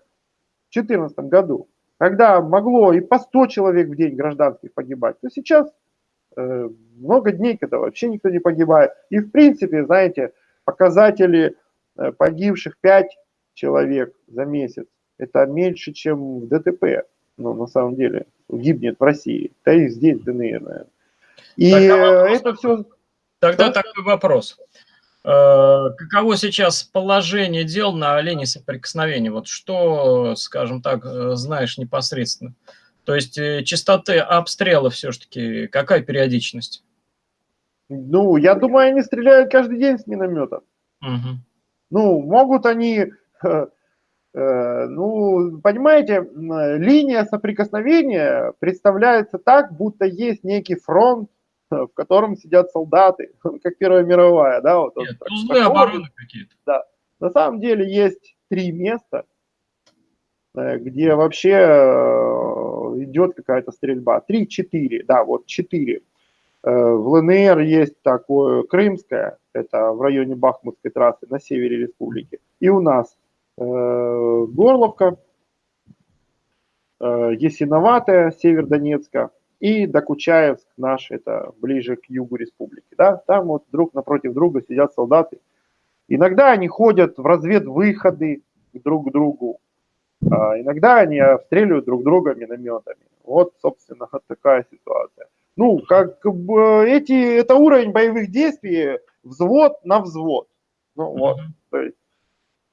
в 2014 году, когда могло и по 100 человек в день гражданских погибать, то сейчас э, много дней, когда вообще никто не погибает. И в принципе, знаете, показатели э, погибших 5 человек за месяц, это меньше, чем в ДТП, ну, на самом деле, гибнет в России, да и здесь, ДНР, наверное. И Тогда это все... Тогда да? такой вопрос. Э, каково сейчас положение дел на линии соприкосновения? Вот что, скажем так, э, знаешь непосредственно? То есть э, частоты обстрела все-таки, какая периодичность? Ну, я думаю, они стреляют каждый день с миномета. Угу. Ну, могут они, э, <laughs> э, ну, понимаете, линия соприкосновения представляется так, будто есть некий фронт, <laughs> в котором сидят солдаты, <laughs> как Первая мировая, да, вот. Нет, узлы обороны какие-то. Да. На самом деле есть три места, э, где вообще э, идет какая-то стрельба. Три-четыре, да, вот четыре. Э, в ЛНР есть такое Крымское, это в районе Бахмутской трассы на севере республики. И у нас Горловка, Есиноватая, север Донецка, и Докучаевск наш, это ближе к югу республики. Да? Там вот друг напротив друга сидят солдаты. Иногда они ходят в разведвыходы друг к другу, а иногда они обстреливают друг друга минометами. Вот, собственно, вот <laughs> такая ситуация. Ну, как бы эти, это уровень боевых действий взвод на взвод. Ну, вот, то есть,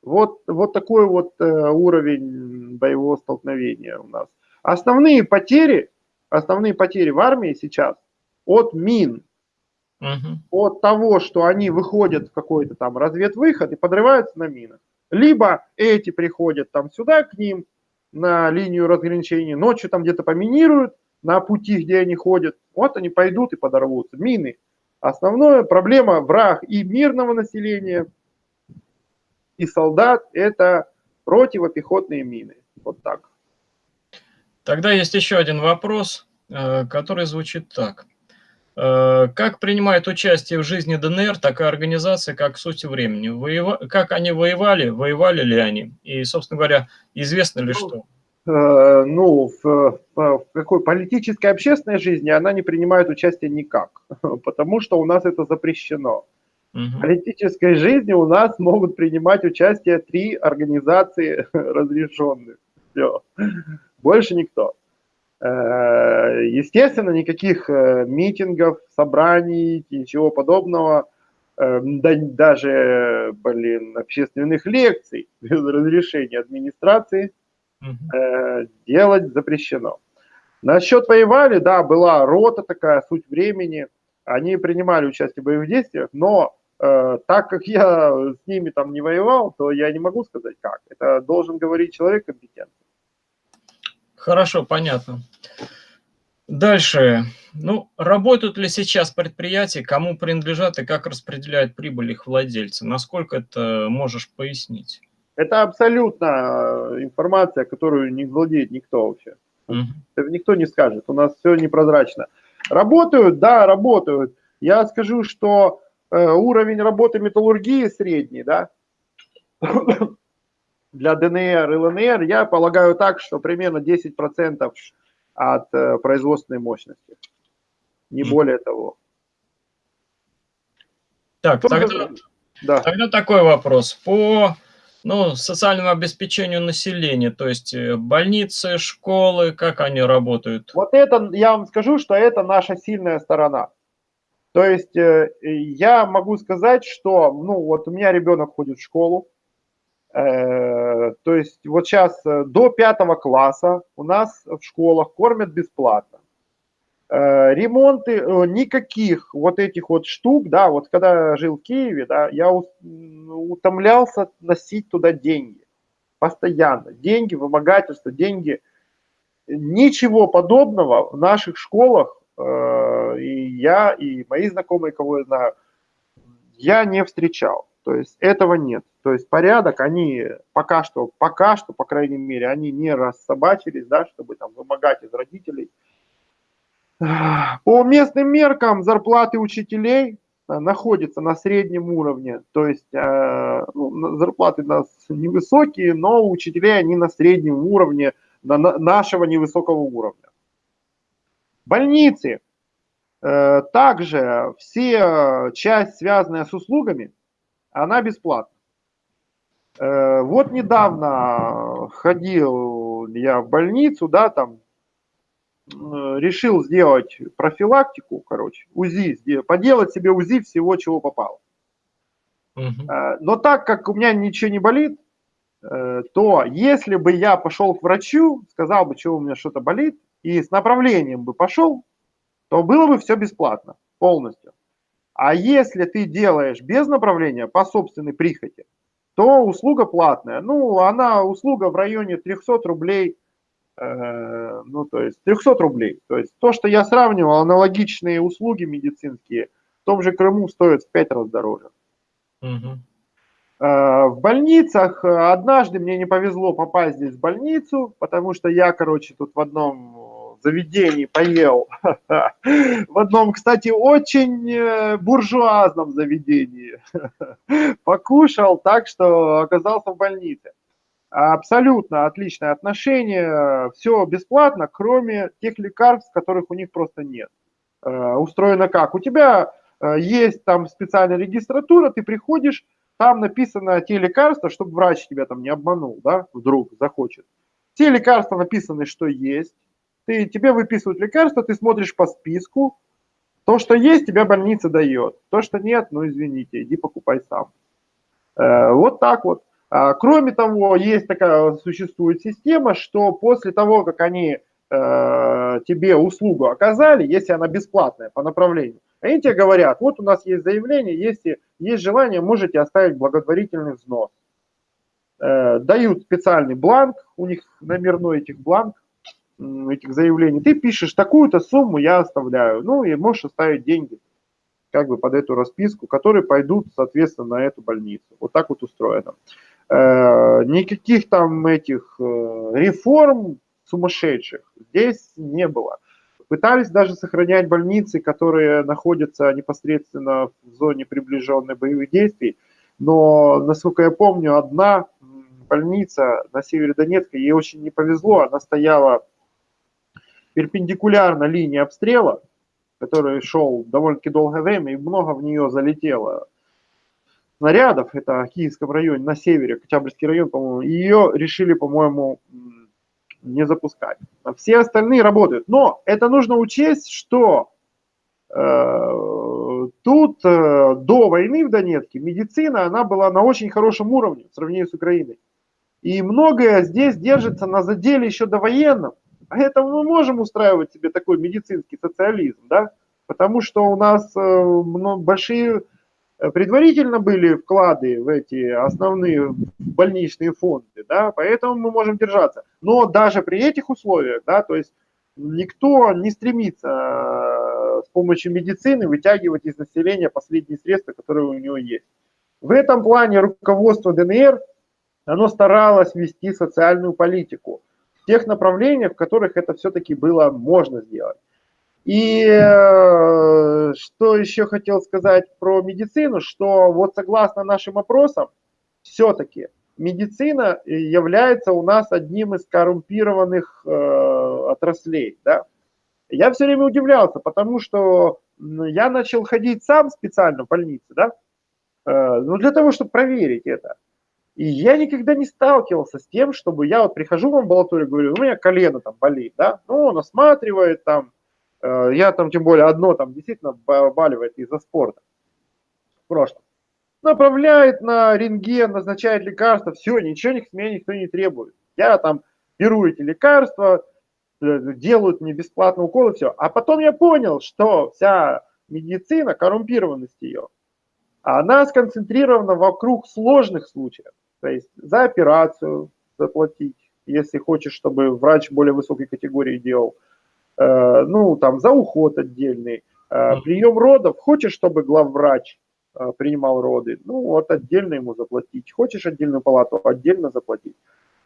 вот, вот такой вот э, уровень боевого столкновения у нас. Основные потери основные потери в армии сейчас от мин, угу. от того, что они выходят в какой-то там разведвыход и подрываются на минах. Либо эти приходят там сюда к ним на линию разграничения, ночью там где-то поминируют на пути, где они ходят, вот они пойдут и подорвутся. Мины. Основная проблема враг и мирного населения, и солдат – это противопехотные мины. Вот так. Тогда есть еще один вопрос, э, который звучит так. Э, как принимает участие в жизни ДНР такая организация, как «Суть времени»? Воева... Как они воевали, воевали ли они? И, собственно говоря, известно ли ну, что? Э, ну, в, в какой политической общественной жизни она не принимает участие никак, <laughs> потому что у нас это запрещено. В политической жизни у нас могут принимать участие три организации <laughs> разрешенных. Все больше никто. Э, естественно, никаких э, митингов, собраний, ничего подобного, э, даже, блин, общественных лекций <laughs> без разрешения администрации делать запрещено. Насчет воевали, да, была рота такая, суть времени, они принимали участие в боевых действиях, но э, так как я с ними там не воевал, то я не могу сказать как. Это должен говорить человек компетентный. Хорошо, понятно. Дальше. Ну, работают ли сейчас предприятия, кому принадлежат и как распределяют прибыль их владельцы? Насколько это можешь пояснить? Это абсолютно э, информация, которую не владеет никто вообще. Угу. Это никто не скажет. У нас все непрозрачно. Работают? Да, работают. Я скажу, что э, уровень работы металлургии средний, да, для ДНР и ЛНР, я полагаю так, что примерно 10% от э, производственной мощности. Не более того. Так, тогда, да. тогда такой вопрос. По ну, социальному обеспечению населения, то есть э, больницы, школы, как они работают? Вот это, я вам скажу, что это наша сильная сторона. То есть э, я могу сказать, что, ну, вот у меня ребенок ходит в школу, то есть вот сейчас э, до пятого класса у нас в школах кормят бесплатно. Э, ремонты, никаких вот этих вот штук, да, вот когда жил в Киеве, да, я утомлялся носить туда деньги. Постоянно. Деньги, вымогательство, деньги. Ничего подобного в наших школах и я, и мои знакомые, кого я знаю, я не встречал. То есть этого нет. То есть порядок, они пока что, пока что, по крайней мере, они не рассобачились, да, чтобы там вымогать из родителей. По местным меркам зарплаты учителей э, находятся на среднем уровне. То есть э, ну, зарплаты у нас невысокие, но у учителей они на среднем уровне, на нашего невысокого уровня. Больницы. Э, также все часть, связанная с услугами, она бесплатна. Э, вот недавно ходил я в больницу, да, там решил сделать профилактику, короче, УЗИ, поделать себе УЗИ всего, чего попало. Угу. Но так как у меня ничего не болит, э, то если бы я пошел к врачу, сказал бы, что у меня что-то болит, и с направлением бы пошел, то было бы все бесплатно, полностью. А если ты делаешь без направления, по собственной прихоти, то услуга платная. Ну, она услуга в районе 300 рублей, э, ну, то есть 300 рублей. То есть то, что я сравнивал, аналогичные услуги медицинские в том же Крыму стоят в 5 раз дороже. Угу. Э, в больницах однажды мне не повезло попасть здесь в больницу, потому что я, короче, тут в одном заведении поел. <laughs> В одном, кстати, очень э, буржуазном заведении. <laughs> Покушал так, что оказался в больнице. Абсолютно отличное отношение, все бесплатно, кроме тех лекарств, которых у них просто нет. Э, устроено как? У тебя э, есть там специальная регистратура, ты приходишь, там написано те лекарства, чтобы врач тебя там не обманул, да, вдруг захочет. Те лекарства написаны, что есть, ты, тебе выписывают лекарства, ты смотришь по списку, то, что есть, тебя больница дает. То, что нет, ну извините, иди покупай сам. Э, вот так вот. А, кроме того, есть такая, существует система, что после того, как они э, тебе услугу оказали, если она бесплатная по направлению, они тебе говорят, вот у нас есть заявление, если есть желание, можете оставить благотворительный взнос. Э, дают специальный бланк, у них номерной этих бланк, этих заявлений, ты пишешь такую-то сумму я оставляю, ну и можешь оставить деньги как бы под эту расписку, которые пойдут, соответственно, на эту больницу. Вот так вот устроено. Э, никаких там этих э, реформ сумасшедших здесь не было. Пытались даже сохранять больницы, которые находятся непосредственно в зоне приближенной боевых действий, но, насколько я помню, одна больница на севере Донецка, ей очень не повезло, она стояла перпендикулярно линии обстрела, который шел довольно-таки долгое время, и много в нее залетело снарядов, это в Киевском районе, на севере, Октябрьский район, по-моему, ее решили, по-моему, не запускать. Все остальные работают. Но это нужно учесть, что э, тут э, до войны в Донецке медицина, она была на очень хорошем уровне в сравнении с Украиной. И многое здесь держится на заделе еще до военном. Поэтому мы можем устраивать себе такой медицинский социализм, да, потому что у нас э, большие э, предварительно были вклады в эти основные больничные фонды, да, поэтому мы можем держаться. Но даже при этих условиях, да, то есть никто не стремится э, с помощью медицины вытягивать из населения последние средства, которые у него есть. В этом плане руководство ДНР, оно старалось вести социальную политику тех направлениях, в которых это все-таки было можно сделать. И э, что еще хотел сказать про медицину, что вот согласно нашим опросам, все-таки медицина является у нас одним из коррумпированных э, отраслей. Да? Я все время удивлялся, потому что я начал ходить сам специально в больнице, да, э, ну для того, чтобы проверить это. И я никогда не сталкивался с тем, чтобы я вот прихожу в амбулаторию, говорю, у меня колено там болит, да, ну, он осматривает там, э, я там тем более одно там действительно болевает из-за спорта в прошлом. Направляет на рентген, назначает лекарства, все, ничего с меня никто не требует. Я там беру эти лекарства, э, делают мне бесплатно уколы, все. А потом я понял, что вся медицина, коррумпированность ее, она сконцентрирована вокруг сложных случаев. То есть за операцию заплатить, если хочешь, чтобы врач более высокой категории делал. Э, ну, там, за уход отдельный. Прием родов, хочешь, чтобы главврач принимал роды, ну вот отдельно ему заплатить. Хочешь отдельную палату, отдельно заплатить.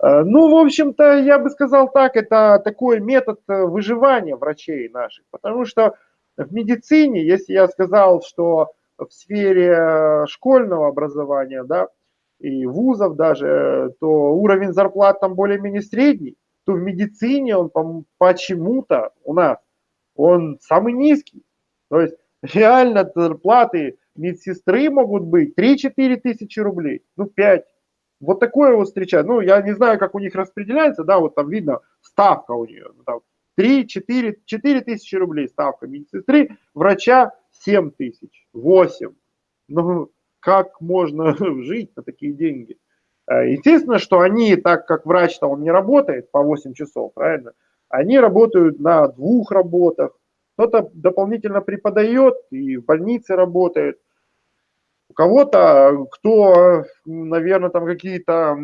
Ну, в общем-то, я бы сказал так, это такой метод выживания врачей наших, потому что в медицине, если я сказал, что в сфере школьного образования, да, и вузов даже, то уровень зарплат там более-менее средний, то в медицине он почему-то у нас, он самый низкий. То есть реально зарплаты медсестры могут быть 3-4 тысячи рублей, ну 5. Вот такое вот встречаю. Ну, я не знаю, как у них распределяется, да, вот там видно ставка у нее. Ну, там 3, 4, 4 тысячи рублей ставка медсестры, врача 7 тысяч, 8. Ну, как можно <laughs> жить на такие деньги? Э, естественно, что они, так как врач-то он не работает по 8 часов, правильно? Они работают на двух работах. Кто-то дополнительно преподает и в больнице работает. У кого-то, кто, наверное, там какие-то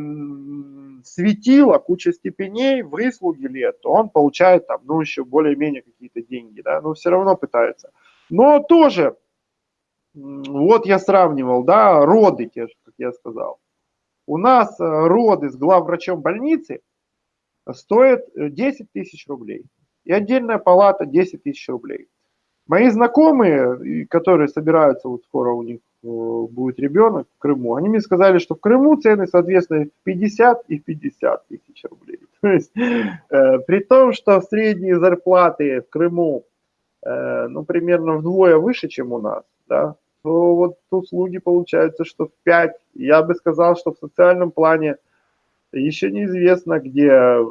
светила, куча степеней, выслуги лет, то он получает там, ну, еще более-менее какие-то деньги, да, но все равно пытается. Но тоже, вот я сравнивал, да, роды те же, как я сказал. У нас э, роды с главврачом больницы стоят 10 э, тысяч рублей. И отдельная палата 10 тысяч рублей. Мои знакомые, которые собираются, вот скоро у них э, будет ребенок в Крыму, они мне сказали, что в Крыму цены, соответственно, 50 и 50 тысяч рублей. <laughs> То есть, э, при том, что средние зарплаты в Крыму, э, ну, примерно вдвое выше, чем у нас, да, то вот услуги получаются, что в 5. Я бы сказал, что в социальном плане еще неизвестно, где э,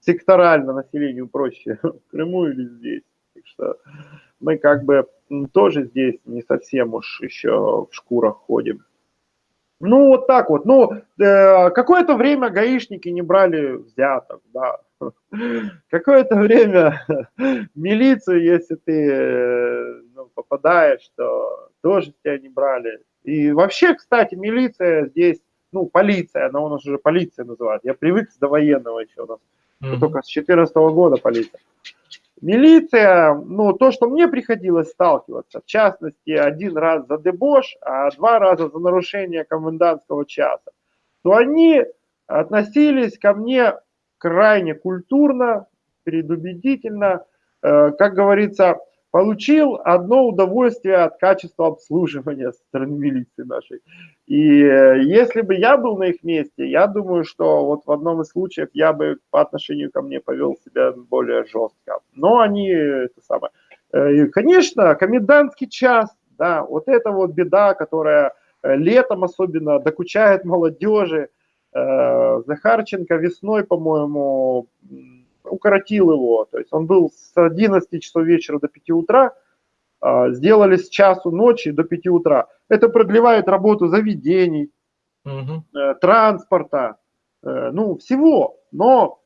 секторально населению проще, <laughs> в Крыму или здесь. Так что мы как бы тоже здесь не совсем уж еще в шкурах ходим. Ну, вот так вот. Ну, э, какое-то время гаишники не брали взяток, да. <laughs> Какое-то время <laughs> милицию, если ты ну, попадаешь, то тоже тебя не брали. И вообще, кстати, милиция здесь, ну, полиция, она у нас уже полиция называют. Я привык с довоенного еще у нас, mm-hmm. только с 14 года полиция. Милиция, ну, то, что мне приходилось сталкиваться, в частности, один раз за дебош, а два раза за нарушение комендантского часа, то они относились ко мне крайне культурно, предубедительно, э, как говорится, получил одно удовольствие от качества обслуживания со стороны милиции нашей. И э, если бы я был на их месте, я думаю, что вот в одном из случаев я бы по отношению ко мне повел себя более жестко. Но они, это самое, э, конечно, комендантский час, да, вот это вот беда, которая э, летом особенно докучает молодежи. Захарченко весной, по-моему, укоротил его. То есть он был с 11 часов вечера до 5 утра, а, сделали с часу ночи до 5 утра. Это продлевает работу заведений, угу. транспорта, э, ну, всего. Но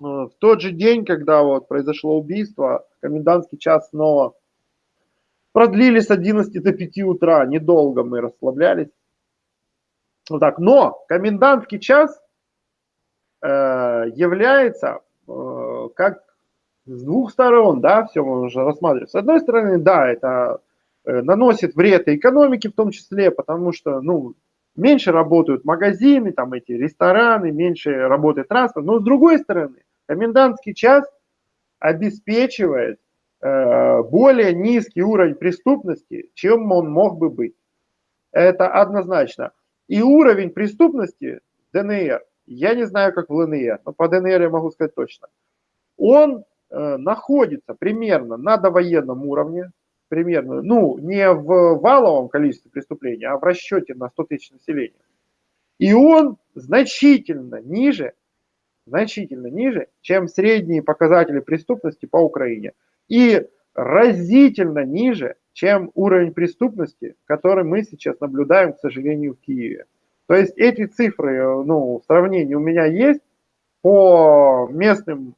э, в тот же день, когда вот произошло убийство, комендантский час снова продлили с 11 до 5 утра. Недолго мы расслаблялись. Вот так. Но комендантский час является как с двух сторон, да, все можно рассматривать. С одной стороны, да, это э, наносит вред экономике в том числе, потому что, ну, меньше работают магазины, там эти рестораны, меньше работает транспорт. Но с другой стороны, комендантский час обеспечивает э, более низкий уровень преступности, чем он мог бы быть. Это однозначно. И уровень преступности ДНР я не знаю, как в ЛНР, но по ДНР я могу сказать точно. Он э, находится примерно на довоенном уровне, примерно, ну, не в валовом количестве преступлений, а в расчете на 100 тысяч населения. И он значительно ниже, значительно ниже, чем средние показатели преступности по Украине. И разительно ниже, чем уровень преступности, который мы сейчас наблюдаем, к сожалению, в Киеве. То есть эти цифры, э, ну, сравнение у меня есть по местным,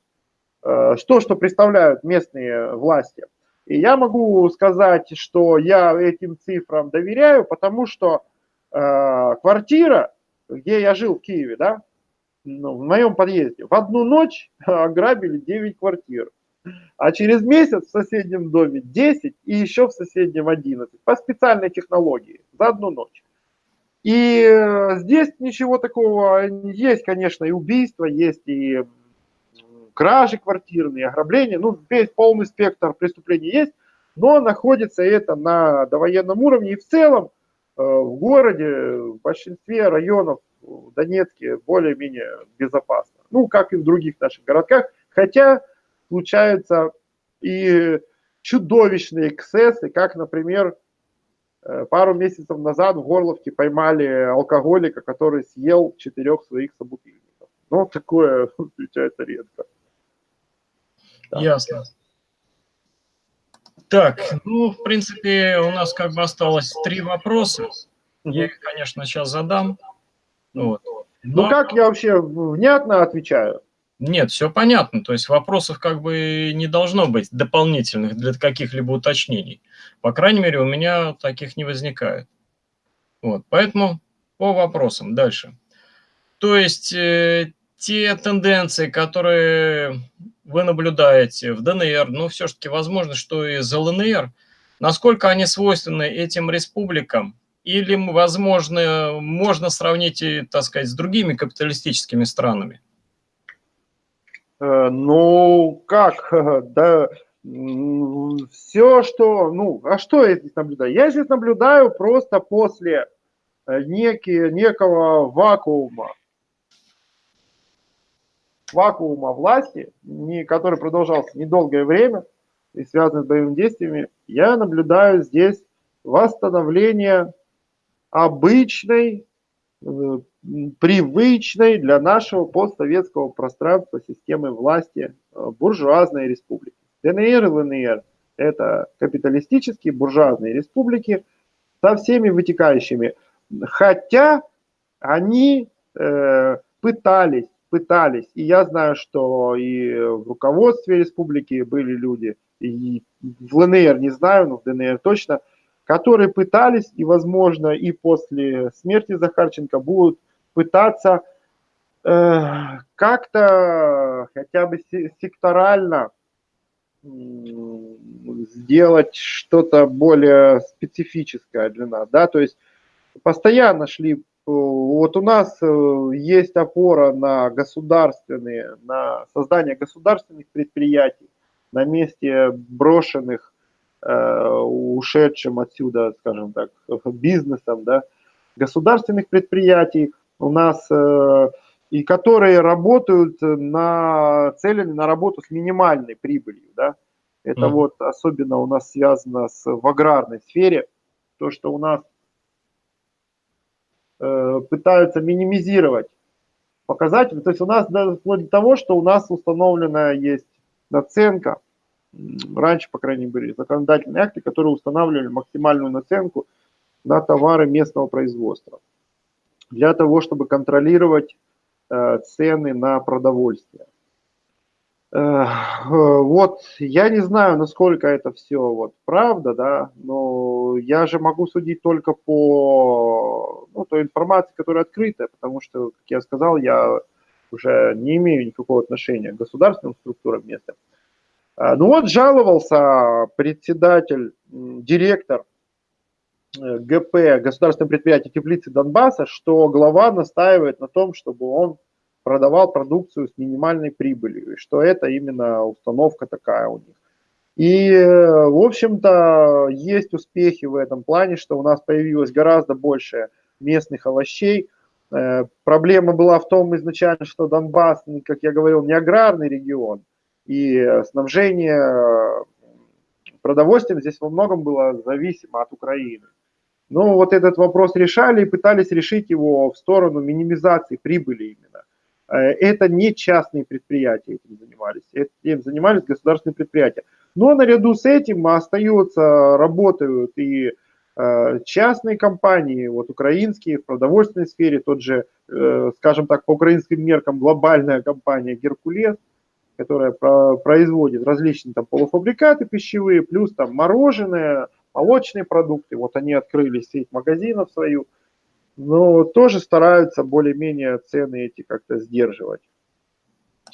что, что представляют местные власти. И я могу сказать, что я этим цифрам доверяю, потому что э, квартира, где я жил в Киеве, да, ну, в моем подъезде, в одну ночь <laughs> ограбили 9 квартир. А через месяц в соседнем доме 10 и еще в соседнем 11 по специальной технологии за одну ночь. И э, здесь ничего такого есть, конечно, и убийства, есть и кражи квартирные, ограбления, ну, весь полный спектр преступлений есть, но находится это на довоенном уровне и в целом э, в городе, в большинстве районов в Донецке более-менее безопасно. Ну, как и в других наших городках, хотя случаются и чудовищные эксцессы, как, например, э, пару месяцев назад в Горловке поймали алкоголика, который съел четырех своих собутыльников. Ну, такое <laughs> встречается редко. Да. Ясно. Так, ну, в принципе, у нас как бы осталось три вопроса. Я их, конечно, сейчас задам. Вот. Ну, Но... Ну, как я вообще внятно отвечаю? Нет, все понятно. То есть вопросов как бы не должно быть дополнительных для каких-либо уточнений. По крайней мере, у меня таких не возникает. Вот, поэтому по вопросам дальше. То есть э, те тенденции, которые вы наблюдаете в ДНР, ну, все-таки возможно, что и за ЛНР, насколько они свойственны этим республикам, или, возможно, можно сравнить, так сказать, с другими капиталистическими странами? Э, ну, как, <laughs> да, все, что, ну, а что я здесь наблюдаю? Я здесь наблюдаю просто после э, некий, некого вакуума, вакуума власти, не, который продолжался недолгое время и связан с боевыми действиями, я наблюдаю здесь восстановление обычной, э, привычной для нашего постсоветского пространства системы власти э, буржуазной республики. ДНР и ЛНР – это капиталистические буржуазные республики со всеми вытекающими. Хотя они э, пытались пытались, и я знаю, что и в руководстве республики были люди, и в ЛНР не знаю, но в ДНР точно, которые пытались и, возможно, и после смерти Захарченко будут пытаться э, как-то хотя бы секторально сделать что-то более специфическое для нас, да, то есть постоянно шли вот у нас э, есть опора на государственные, на создание государственных предприятий на месте брошенных, э, ушедшим отсюда, скажем так, бизнесом, да, государственных предприятий у нас, э, и которые работают на цели на работу с минимальной прибылью, да. Это mm. вот особенно у нас связано с, в аграрной сфере, то, что у нас пытаются минимизировать показатели. То есть у нас даже вплоть до того, что у нас установлена есть наценка, раньше, по крайней мере, законодательные акты, которые устанавливали максимальную наценку на товары местного производства для того, чтобы контролировать э, цены на продовольствие. Э, вот, я не знаю, насколько это все вот правда, да, но я же могу судить только по ну, той информации, которая открытая, потому что, как я сказал, я уже не имею никакого отношения к государственным структурам места. Э, ну вот жаловался председатель, директор э, ГП, государственного предприятия Теплицы Донбасса, что глава настаивает на том, чтобы он продавал продукцию с минимальной прибылью, и что это именно установка такая у них. И, в общем-то, есть успехи в этом плане, что у нас появилось гораздо больше местных овощей. Э, проблема была в том изначально, что Донбасс, как я говорил, не аграрный регион, и снабжение продовольствием здесь во многом было зависимо от Украины. Но вот этот вопрос решали и пытались решить его в сторону минимизации прибыли именно. Э, это не частные предприятия этим занимались, этим занимались государственные предприятия. Но наряду с этим остаются, работают и э, частные компании, вот украинские в продовольственной сфере, тот же, э, скажем так, по украинским меркам глобальная компания «Геркулес», которая производит различные там полуфабрикаты пищевые, плюс там мороженое, молочные продукты, вот они открыли сеть магазинов свою, но тоже стараются более-менее цены эти как-то сдерживать.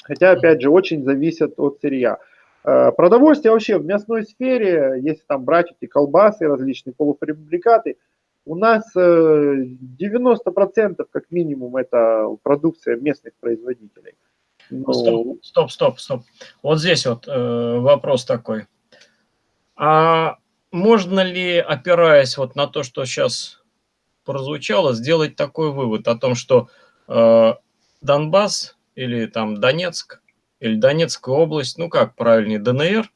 Хотя, опять же, очень зависят от сырья. Э, продовольствие вообще в мясной сфере, если там брать эти колбасы, различные полуфабрикаты, у нас 90% как минимум это продукция местных производителей. Ну... Стоп, стоп, стоп, стоп. Вот здесь вот э, вопрос такой. А можно ли, опираясь вот на то, что сейчас прозвучало, сделать такой вывод о том, что э, Донбасс или там Донецк, или Донецкая область, ну как правильнее, ДНР,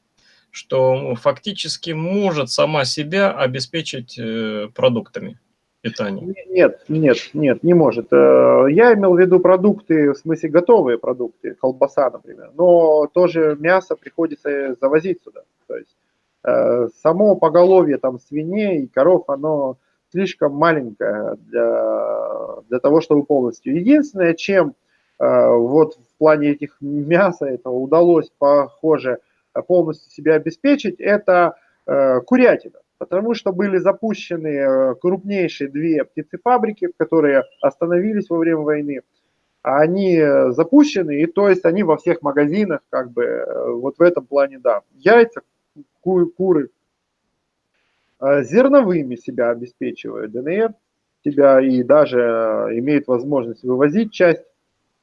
что фактически может сама себя обеспечить э, продуктами питания? Нет, нет, нет, не может. Э, я имел в виду продукты, в смысле готовые продукты, колбаса, например, но тоже мясо приходится завозить сюда. То есть э, само поголовье там свиней и коров, оно слишком маленькое для, для того, чтобы полностью. Единственное, чем вот в плане этих мяса этого удалось, похоже, полностью себя обеспечить, это э, курятина. Потому что были запущены э, крупнейшие две птицефабрики, которые остановились во время войны. Они э, запущены, и то есть они во всех магазинах, как бы, вот в этом плане, да. Яйца, ку куры, зерновыми себя обеспечивают ДНР, тебя и даже имеет возможность вывозить часть,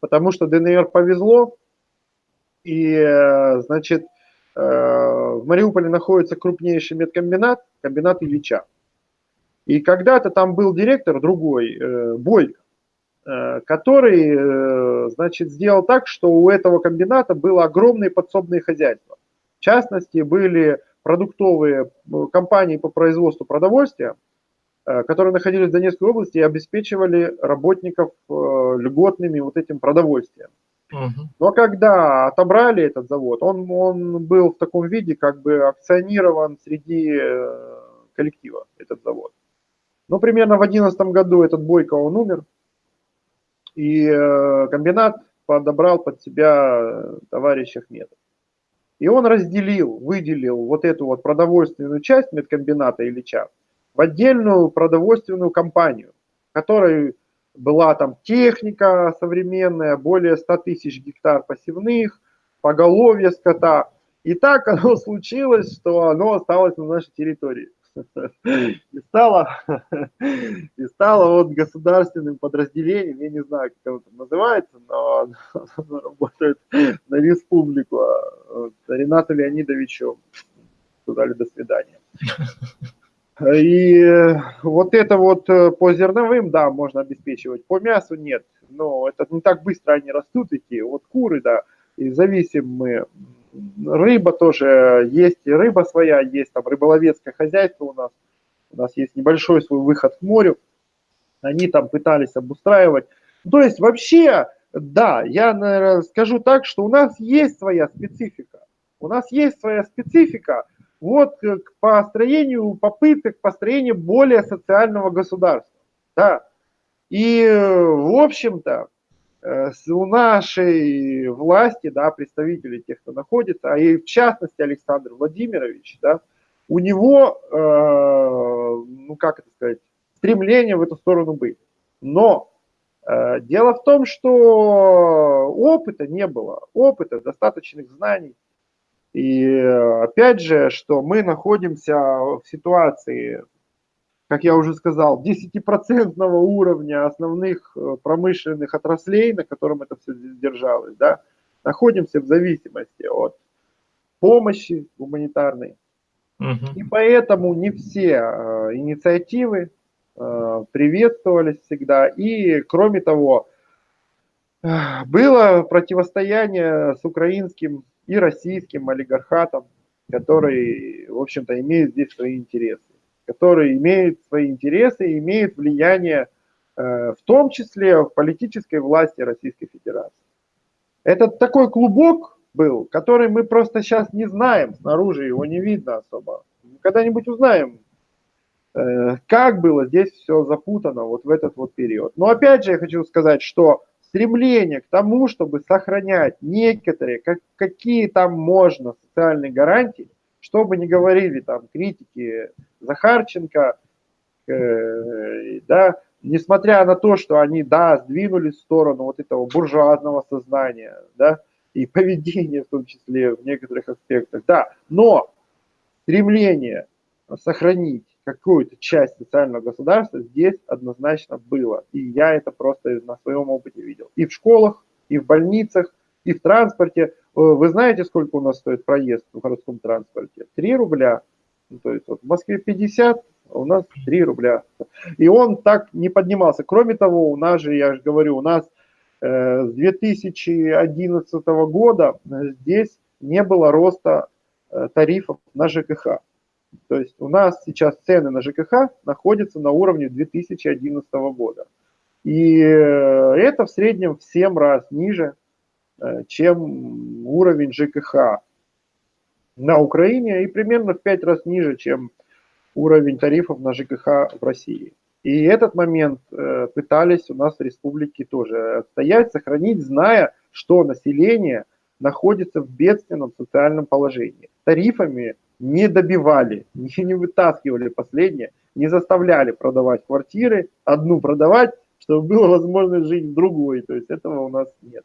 потому что ДНР повезло, и, значит, Э, в Мариуполе находится крупнейший медкомбинат, комбинат Ильича. И когда-то там был директор другой, э, Бойко, э, который, значит, сделал так, что у этого комбината было огромные подсобные хозяйства. В частности, были продуктовые компании по производству продовольствия, которые находились в Донецкой области и обеспечивали работников льготными вот этим продовольствием. Но когда отобрали этот завод, он, он был в таком виде, как бы акционирован среди э, коллектива, этот завод. Ну, примерно в 2011 году этот Бойко, он умер, и э, комбинат подобрал под себя товарища Ахмедов. И он разделил, выделил вот эту вот продовольственную часть медкомбината Ильича в отдельную продовольственную компанию, которой была там техника современная, более 100 тысяч гектар посевных, поголовье скота. И так оно <laughs> случилось, что оно осталось на нашей территории. И стало, и стало вот государственным подразделением, я не знаю, как оно там называется, но оно работает на республику. А Ренату Леонидовичу сказали до свидания. И вот это вот э, по зерновым, да, можно обеспечивать, по мясу нет. Но это не так быстро они растут, эти вот куры, да, и зависим мы. Рыба тоже есть, и рыба своя есть, там рыболовецкое хозяйство у нас. У нас есть небольшой свой выход к морю. Они там пытались обустраивать. То есть вообще, да, я наверное, скажу так, что у нас есть своя специфика. У нас есть своя специфика, вот к построению попыток построения более социального государства. Да. И, в общем-то, у нашей власти, да, представителей тех, кто находится, а и в частности Александр Владимирович, да, у него, э, ну как это сказать, стремление в эту сторону быть. Но э, дело в том, что опыта не было, опыта, достаточных знаний. И опять же, что мы находимся в ситуации, как я уже сказал, 10% уровня основных э, промышленных отраслей, на котором это все держалось, да, находимся в зависимости от помощи гуманитарной. Угу. И поэтому не все э, инициативы э, приветствовались всегда. И кроме того, было противостояние с украинским и российским олигархатам, которые, в общем-то, имеют здесь свои интересы, которые имеют свои интересы и имеют влияние э, в том числе в политической власти Российской Федерации. Это такой клубок был, который мы просто сейчас не знаем, снаружи его не видно особо. Когда-нибудь узнаем, э, как было здесь все запутано вот в этот вот период. Но опять же я хочу сказать, что стремление к тому, чтобы сохранять некоторые, как, какие там можно социальные гарантии, чтобы не говорили там критики Захарченко, э, да, несмотря на то, что они, да, сдвинулись в сторону вот этого буржуазного сознания, да, и <laughs> поведение в том числе в некоторых аспектах, да, но стремление сохранить какую-то часть социального государства здесь однозначно было. И я это просто на своем опыте видел. И в школах, и в больницах, и в транспорте. Вы знаете, сколько у нас стоит проезд в городском транспорте? 3 рубля. Ну, то есть вот в Москве 50, а у нас 3 рубля. И он так не поднимался. Кроме того, у нас же, я же говорю, у нас э, с 2011 года здесь не было роста э, тарифов на ЖКХ. То есть у нас сейчас цены на ЖКХ находятся на уровне 2011 года. И э, это в среднем в 7 раз ниже, э, чем уровень ЖКХ на Украине и примерно в 5 раз ниже, чем уровень тарифов на ЖКХ в России. И этот момент э, пытались у нас в республике тоже отстоять, сохранить, зная, что население находится в бедственном социальном положении. Тарифами не добивали, <laughs> не вытаскивали последнее, не заставляли продавать квартиры, одну продавать, чтобы было возможность жить в другой. То есть этого у нас нет.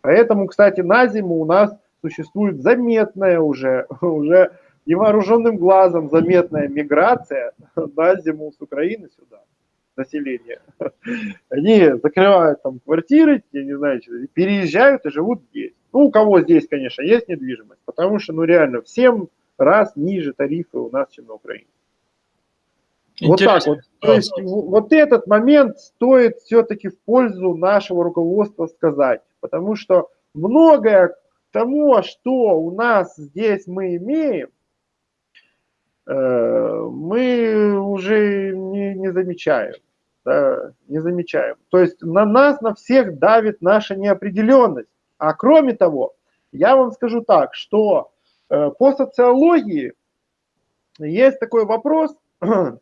Поэтому, кстати, на зиму у нас существует заметная уже, <laughs> уже невооруженным глазом заметная миграция на зиму с Украины сюда населения. <laughs> Они закрывают там квартиры, я не знаю, переезжают и живут здесь. Ну, у кого здесь, конечно, есть недвижимость, потому что, ну, реально, всем раз ниже тарифы у нас, чем на Украине. Интересно. Вот так вот. То есть вот этот момент стоит все-таки в пользу нашего руководства сказать, потому что многое того, что у нас здесь мы имеем, э, мы уже не, не замечаем. Да, не замечаем. То есть на нас, на всех давит наша неопределенность. А кроме того, я вам скажу так, что Э, по социологии есть такой вопрос <clears throat> э,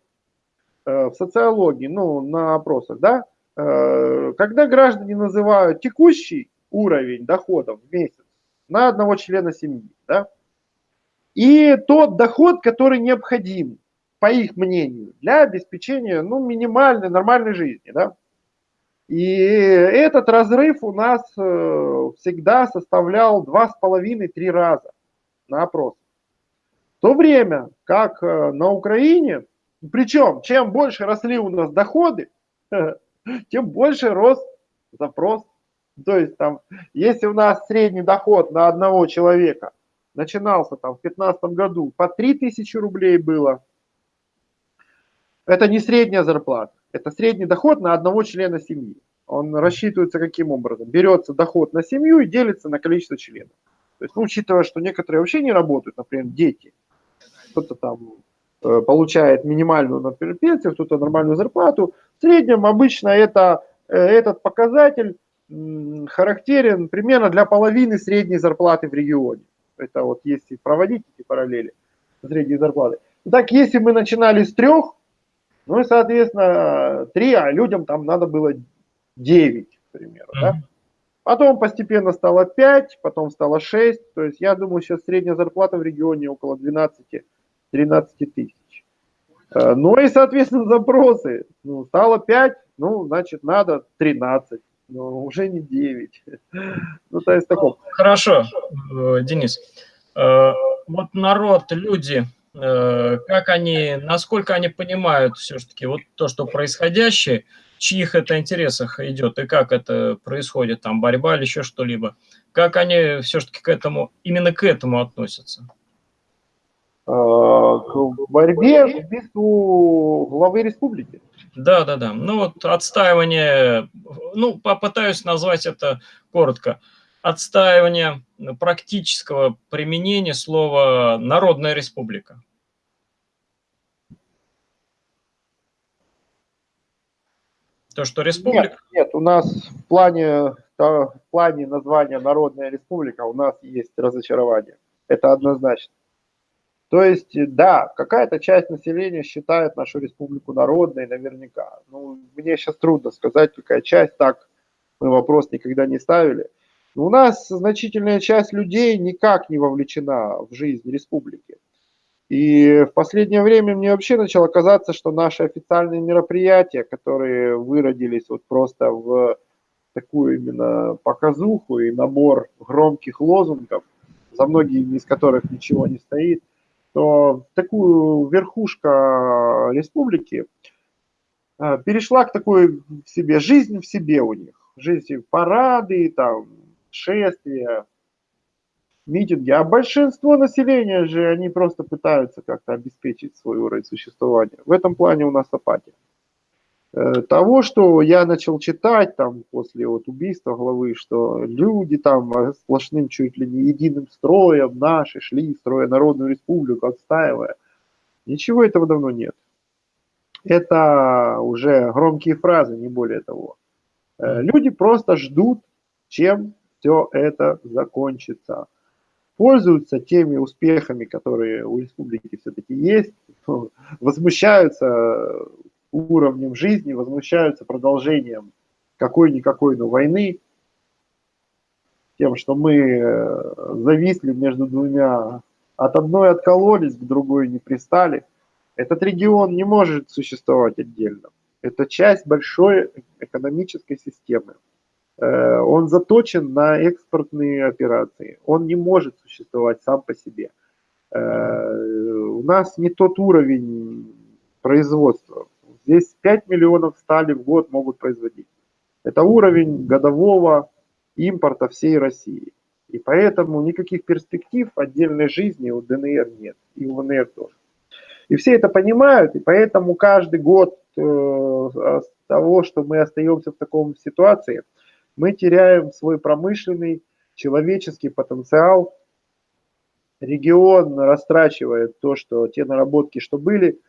в социологии, ну, на опросах, да, когда граждане называют текущий уровень доходов в месяц на одного члена семьи, да, и тот доход, который необходим, по их мнению, для обеспечения, ну, минимальной, нормальной жизни, да. И этот разрыв у нас всегда составлял 2,5-3 раза на опрос. В то время как э, на Украине, причем чем больше росли у нас доходы, <laughs> тем больше рос запрос. То есть там, если у нас средний доход на одного человека начинался там в 2015 году по 3000 рублей было, это не средняя зарплата, это средний доход на одного члена семьи. Он рассчитывается каким образом? Берется доход на семью и делится на количество членов. То есть, ну, учитывая, что некоторые вообще не работают, например, дети, кто-то там э, получает минимальную, например, пенсию, кто-то нормальную зарплату, в среднем обычно это, э, этот показатель характерен примерно для половины средней зарплаты в регионе. Это вот если проводить эти параллели средней зарплаты. Так, если мы начинали с трех, ну и, соответственно, три, а людям там надо было 9, к примеру, да? Потом постепенно стало 5, потом стало 6. То есть я думаю, сейчас средняя зарплата в регионе около 12-13 тысяч. Э, ну и, соответственно, запросы. Ну, стало 5, ну, значит, надо 13. Но уже не 9. <laughs> Ну, то есть таком. Хорошо, э, Денис. Э, вот народ, люди, как они, насколько они понимают все-таки вот то, что происходящее, чьих это интересах идет и как это происходит, там борьба или еще что-либо. Как они все-таки к этому, именно к этому относятся? К борьбе к убийству главы республики. Да, да, да. Ну вот отстаивание, ну попытаюсь назвать это коротко. Отстаивание практического применения слова «народная республика». То, что республика? Нет, нет, у нас в плане, в плане названия Народная Республика у нас есть разочарование. Это однозначно. То есть, да, какая-то часть населения считает нашу республику народной наверняка. Ну, мне сейчас трудно сказать, какая часть, так мы вопрос никогда не ставили. Но у нас значительная часть людей никак не вовлечена в жизнь республики. И в последнее время мне вообще начало казаться, что наши официальные мероприятия, которые выродились вот просто в такую именно показуху и набор громких лозунгов, за многими из которых ничего не стоит, то такую верхушка республики э, перешла к такой себе жизнь в себе у них. Жизнь парады, там, шествия, митинги. А большинство населения же, они просто пытаются как-то обеспечить свой уровень существования. В этом плане у нас апатия. Э, того, что я начал читать там после вот убийства главы, что люди там сплошным чуть ли не единым строем наши шли, строя Народную Республику, отстаивая. Ничего этого давно нет. Это уже громкие фразы, не более того. Э, люди просто ждут, чем все это закончится. Пользуются теми успехами, которые у республики все-таки есть, <laughs> возмущаются уровнем жизни, возмущаются продолжением какой-никакой, но войны, тем, что мы э, зависли между двумя, от одной откололись, к другой не пристали. Этот регион не может существовать отдельно. Это часть большой экономической системы. Э, он заточен на экспортные операции. Он не может существовать сам по себе. Э, у нас не тот уровень производства. Здесь 5 миллионов стали в год могут производить. Это уровень годового импорта всей России. И поэтому никаких перспектив отдельной жизни у ДНР нет, и у ВНР тоже. И все это понимают, и поэтому каждый год э, того, что мы остаемся в таком ситуации, мы теряем свой промышленный, человеческий потенциал. Регион растрачивает то, что те наработки, что были –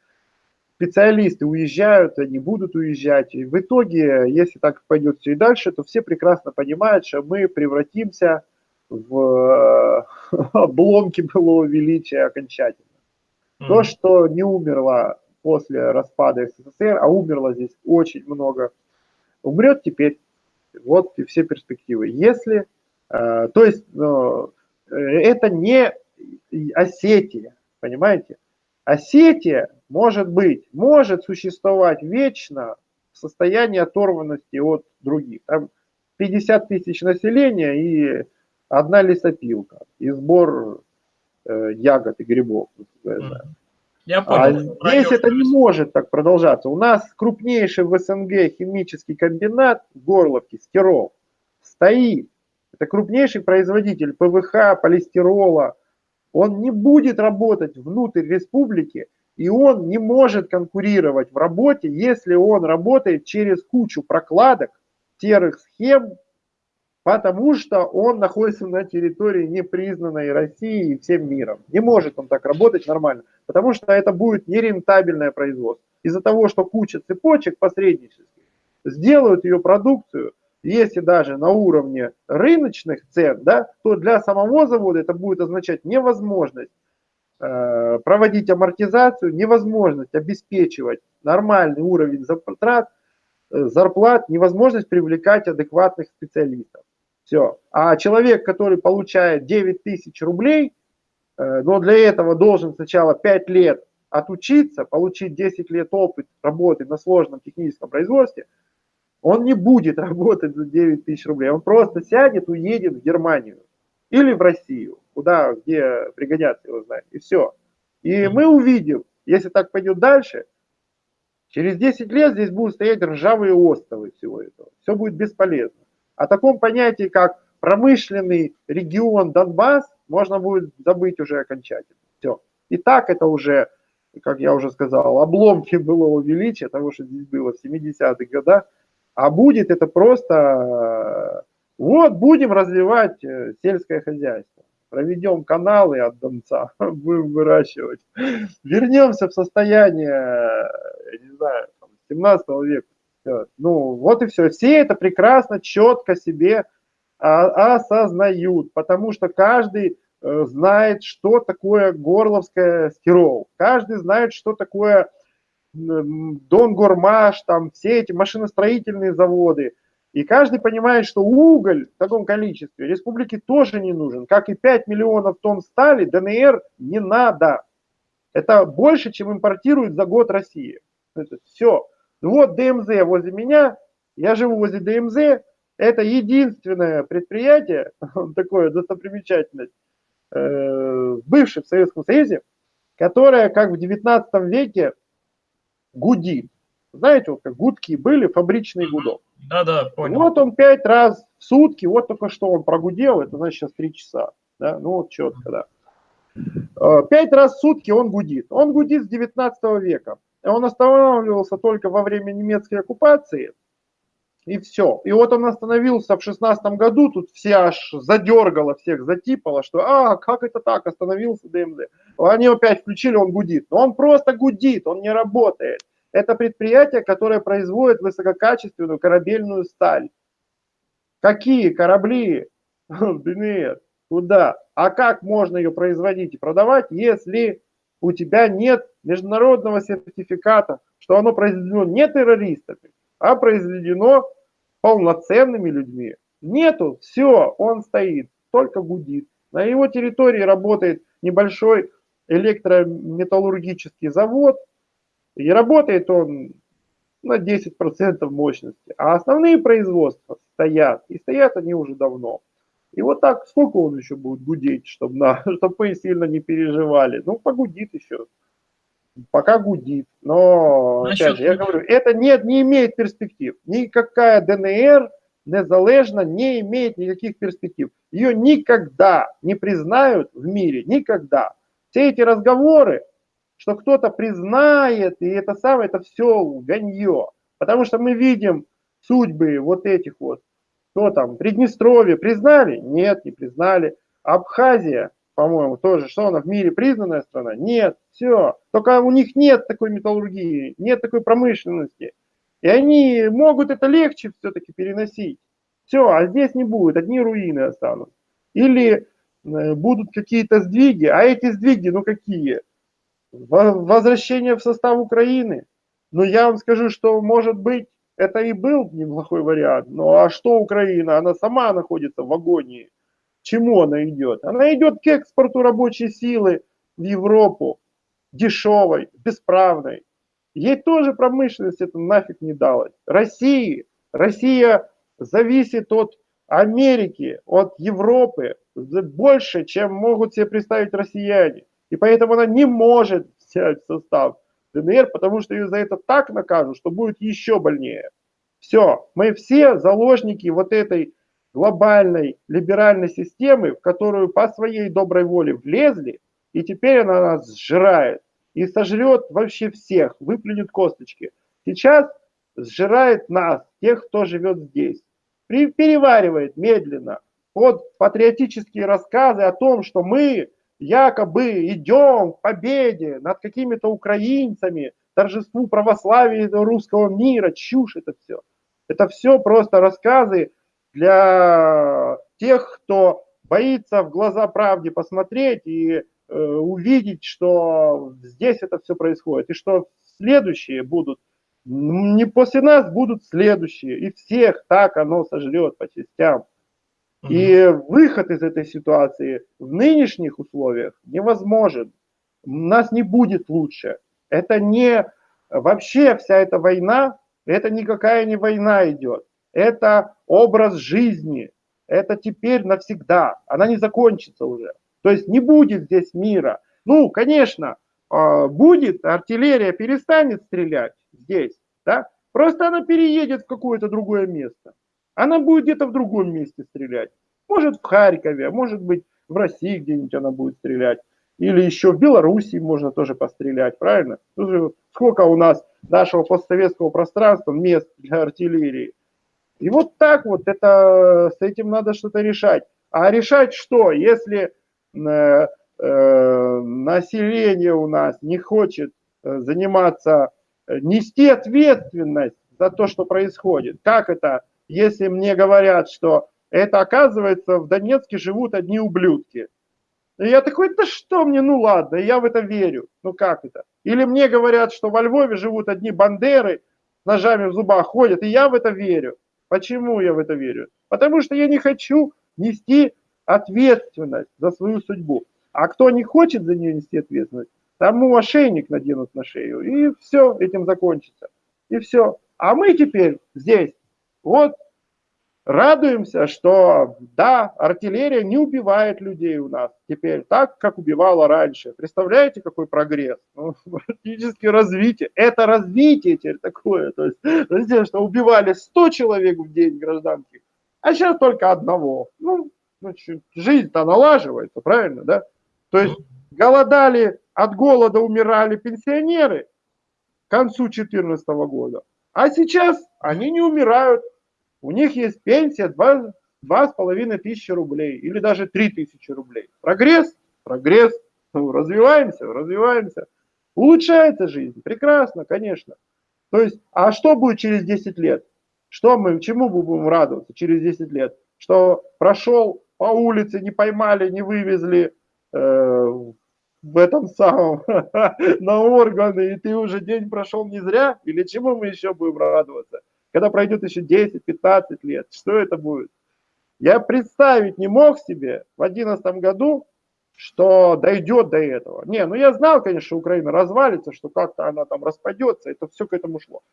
специалисты уезжают, они будут уезжать. И в итоге, если так пойдет все и дальше, то все прекрасно понимают, что мы превратимся в э, <laughs> обломки былого величия окончательно. Mm. То, что не умерло после распада СССР, а умерло здесь очень много, умрет теперь. Вот и все перспективы. Если, э, то есть, э, это не Осетия, понимаете? Осетия может быть, может существовать вечно в состоянии оторванности от других. Там 50 тысяч населения и одна лесопилка и сбор э, ягод и грибов. Я понял. А здесь это не может так продолжаться. У нас крупнейший в СНГ химический комбинат в Горловке, Стирол, стоит. Это крупнейший производитель ПВХ, полистирола. Он не будет работать внутрь республики, и он не может конкурировать в работе, если он работает через кучу прокладок, серых схем, потому что он находится на территории непризнанной России и всем миром. Не может он так работать нормально, потому что это будет нерентабельное производство. Из-за того, что куча цепочек посреднических сделают ее продукцию, если даже на уровне рыночных цен, да, то для самого завода это будет означать невозможность Э, проводить амортизацию, невозможность обеспечивать нормальный уровень затрат, э, зарплат, невозможность привлекать адекватных специалистов. Все. А человек, который получает 9 тысяч рублей, э, но для этого должен сначала 5 лет отучиться, получить 10 лет опыт работы на сложном техническом производстве, он не будет работать за 9 тысяч рублей, он просто сядет, уедет в Германию или в Россию куда, где пригодятся его знания, и все. И мы увидим, если так пойдет дальше, через 10 лет здесь будут стоять ржавые островы всего этого. Все будет бесполезно. О таком понятии, как промышленный регион Донбасс, можно будет забыть уже окончательно. Все. И так это уже, как я уже сказал, обломки <laughs> былого величия, того, что здесь было в 70-х годах, а будет это просто, вот будем развивать э, сельское хозяйство проведем каналы от Донца, <laughs> будем выращивать. Вернемся в состояние, я не знаю, 17 века. Ну, вот и все. Все это прекрасно, четко себе осознают, потому что каждый э, знает, что такое горловская стирол. Каждый знает, что такое Донгормаш, там все эти машиностроительные заводы – и каждый понимает, что уголь в таком количестве республике тоже не нужен. Как и 5 миллионов тонн стали, ДНР не надо. Это больше, чем импортирует за год Россия. Это все. Вот ДМЗ возле меня, я живу возле ДМЗ, это единственное предприятие, <laughs> такое достопримечательность, э, в бывшем Советском Союзе, которое, как в 19 веке, гудит. Знаете, вот как гудки были, фабричный гудок. Да, да, понял. Вот он пять раз в сутки, вот только что он прогудел, это значит сейчас три часа. Да? Ну вот четко, да. Э, пять раз в сутки он гудит. Он гудит с 19 века. Он останавливался только во время немецкой оккупации, и все. И вот он остановился в 16 году, тут все аж задергало, всех затипало, что а, как это так, остановился ДМД. Они опять включили, он гудит. Но он просто гудит, он не работает. Это предприятие, которое производит высококачественную корабельную сталь. Какие корабли? <laughs> ДНР. Куда? А как можно ее производить и продавать, если у тебя нет международного сертификата, что оно произведено не террористами, а произведено полноценными людьми. Нету, все, он стоит, только гудит. На его территории работает небольшой электрометаллургический завод, и работает он на 10% мощности. А основные производства стоят, и стоят они уже давно. И вот так, сколько он еще будет гудеть, чтобы, на, <laughs> чтобы мы сильно не переживали? Ну, погудит еще. Пока гудит. Но, Насчет опять же, я говорю, это не, не имеет перспектив. Никакая ДНР незалежно не имеет никаких перспектив. Ее никогда не признают в мире. Никогда. Все эти разговоры, что кто-то признает, и это самое, это все лганье. Потому что мы видим судьбы вот этих вот что там, Приднестровье признали? Нет, не признали. Абхазия, по-моему, тоже, что она в мире признанная страна? Нет, все. Только у них нет такой металлургии, нет такой промышленности. И они могут это легче все-таки переносить. Все, а здесь не будет, одни руины останутся. Или э, будут какие-то сдвиги, а эти сдвиги, ну какие? Возвращение в состав Украины. Но я вам скажу, что может быть это и был неплохой вариант. Ну а что Украина? Она сама находится в агонии. чему она идет? Она идет к экспорту рабочей силы в Европу, дешевой, бесправной. Ей тоже промышленность это нафиг не далась. России, Россия зависит от Америки, от Европы больше, чем могут себе представить россияне. И поэтому она не может взять состав ДНР, потому что ее за это так накажут, что будет еще больнее. Все, мы все заложники вот этой глобальной либеральной системы, в которую по своей доброй воле влезли, и теперь она нас сжирает. И сожрет вообще всех, выплюнет косточки. Сейчас сжирает нас, тех, кто живет здесь. Переваривает медленно под патриотические рассказы о том, что мы якобы идем к победе над какими-то украинцами, торжеству православия русского мира, чушь это все. Это все просто рассказы для тех, кто боится в глаза правде посмотреть и э, увидеть, что здесь это все происходит, и что следующие будут, не после нас будут следующие, и всех так оно сожрет по частям. И выход из этой ситуации в нынешних условиях невозможен. У нас не будет лучше. Это не вообще вся эта война, это никакая не война идет. Это образ жизни. Это теперь навсегда. Она не закончится уже. То есть не будет здесь мира. Ну, конечно, а, будет, артиллерия перестанет стрелять здесь, да? Просто она переедет в какое-то другое место. Она будет где-то в другом месте стрелять. Может в Харькове, а может быть в России где-нибудь она будет стрелять. Или еще в Белоруссии можно тоже пострелять, правильно? Сколько у нас нашего постсоветского пространства мест для артиллерии. И вот так вот это, с этим надо что-то решать. А решать что, если э, э, население у нас не хочет э, заниматься, э, нести ответственность за то, что происходит? Как это, если мне говорят, что это оказывается в Донецке живут одни ублюдки? И я такой, да что мне, ну ладно, я в это верю. Ну как это? Или мне говорят, что во Львове живут одни бандеры, ножами в зубах ходят, и я в это верю. Почему я в это верю? Потому что я не хочу нести ответственность за свою судьбу. А кто не хочет за нее нести ответственность, тому ошейник наденут на шею, и все, этим закончится. И все. А мы теперь здесь, вот радуемся, что да, артиллерия не убивает людей у нас теперь так, как убивала раньше. Представляете, какой прогресс? Ну, <laughs> практически развитие. Это развитие теперь такое. То есть, что убивали 100 человек в день гражданских, а сейчас только одного. Ну, значит, жизнь-то налаживается, правильно, да? То есть голодали, от голода умирали пенсионеры к концу 2014 года. А сейчас они не умирают, у них есть пенсия 2, 2,5 тысячи рублей или даже 3 тысячи рублей. Прогресс, прогресс, ну, развиваемся, развиваемся. Улучшается жизнь, прекрасно, конечно. То есть, а что будет через 10 лет? Что мы, чему мы будем радоваться через 10 лет? Что прошел по улице, не поймали, не вывезли э, в этом самом <laughs> на органы, и ты уже день прошел не зря? Или чему мы еще будем радоваться? Когда пройдет еще 10-15 лет, что это будет? Я представить не мог себе в 2011 году, что дойдет до этого. Не, ну я знал, конечно, что Украина развалится, что как-то она там распадется, это все к этому шло.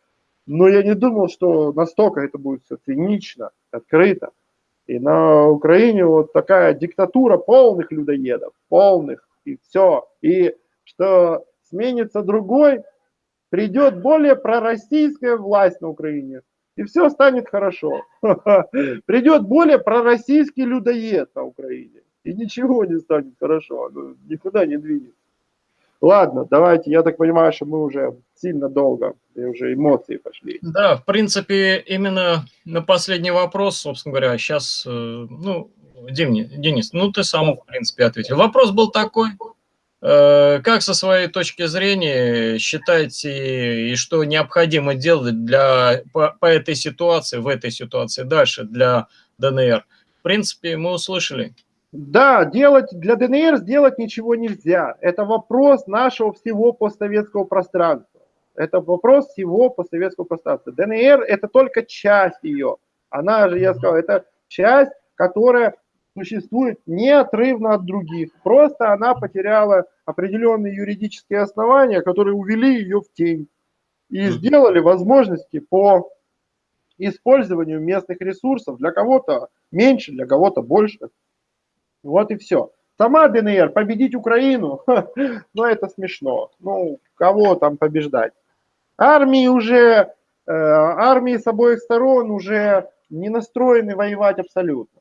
Но я не думал, что настолько это будет все цинично, открыто. И на Украине вот такая диктатура полных людоедов, полных, и все. И что сменится другой, придет более пророссийская власть на Украине, и все станет хорошо. <laughs> Придет более пророссийский людоед на Украине, и ничего не станет хорошо, никуда не двинется. Ладно, давайте, я так понимаю, что мы уже сильно долго, и уже эмоции пошли. Да, в принципе, именно на последний вопрос, собственно говоря, сейчас, э, ну, Денис, ну ты сам, в принципе, ответил. Вопрос был такой, как со своей точки зрения считаете и что необходимо делать для, по, по этой ситуации, в этой ситуации дальше для ДНР? В принципе, мы услышали. Да, делать для ДНР сделать ничего нельзя. Это вопрос нашего всего постсоветского пространства. Это вопрос всего постсоветского пространства. ДНР это только часть ее. Она же, я сказал, это часть, которая существует неотрывно от других. Просто она потеряла определенные юридические основания, которые увели ее в тень и сделали возможности по использованию местных ресурсов для кого-то меньше, для кого-то больше. Вот и все. Сама ДНР победить Украину, <laughs> ну это смешно. Ну, кого там побеждать? Армии уже, э, армии с обоих сторон уже не настроены воевать абсолютно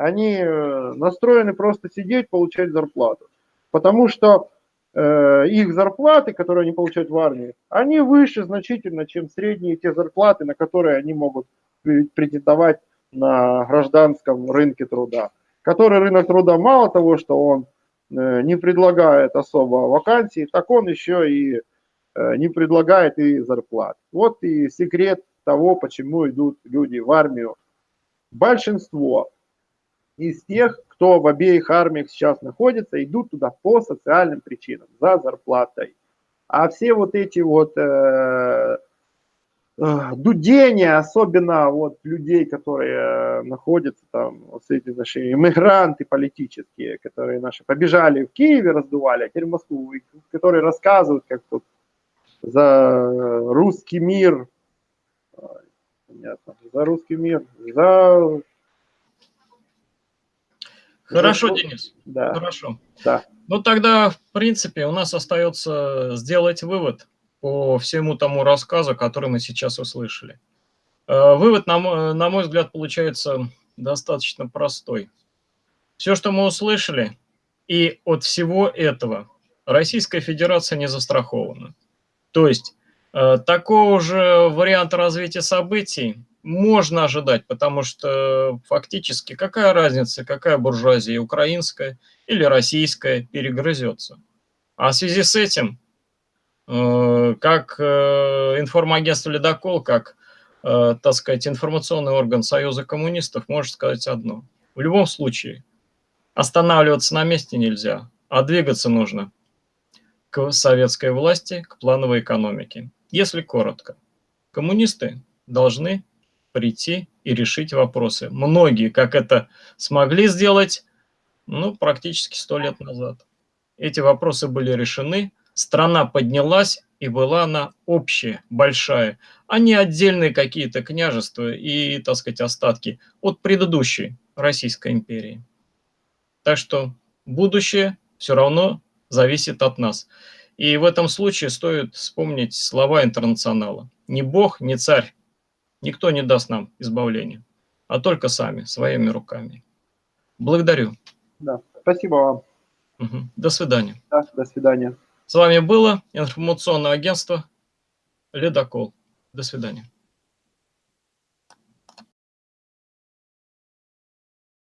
они э, настроены просто сидеть, получать зарплату. Потому что э, их зарплаты, которые они получают в армии, они выше значительно, чем средние те зарплаты, на которые они могут претендовать на гражданском рынке труда. Который рынок труда мало того, что он э, не предлагает особо вакансий, так он еще и э, не предлагает и зарплат. Вот и секрет того, почему идут люди в армию. Большинство из тех, кто в обеих армиях сейчас находится, идут туда по социальным причинам, за зарплатой. А все вот эти вот э, э, дудения, особенно вот людей, которые э, находятся там, вот эти наши иммигранты политические, которые наши побежали в Киеве, раздували, а теперь в Москву, которые рассказывают, как тут за русский мир, понятно, за русский мир, за Хорошо, ну, Денис. Да. Хорошо. Да. Ну тогда, в принципе, у нас остается сделать вывод по всему тому рассказу, который мы сейчас услышали. Э, вывод, на мой, на мой взгляд, получается достаточно простой. Все, что мы услышали, и от всего этого Российская Федерация не застрахована. То есть э, такого же варианта развития событий можно ожидать, потому что фактически какая разница, какая буржуазия, украинская или российская, перегрызется. А в связи с этим, э, как э, информагентство «Ледокол», как, э, так сказать, информационный орган Союза коммунистов может сказать одно. В любом случае, останавливаться на месте нельзя, а двигаться нужно к советской власти, к плановой экономике. Если коротко, коммунисты должны прийти и решить вопросы. Многие, как это смогли сделать, ну, практически сто лет назад. Эти вопросы были решены, страна поднялась, и была она общая, большая, а не отдельные какие-то княжества и, так сказать, остатки от предыдущей Российской империи. Так что будущее все равно зависит от нас. И в этом случае стоит вспомнить слова интернационала. Ни Бог, ни царь, никто не даст нам избавления, а только сами, своими руками. Благодарю. Да, спасибо вам. Угу. До свидания. Да, до свидания. С вами было информационное агентство «Ледокол». До свидания.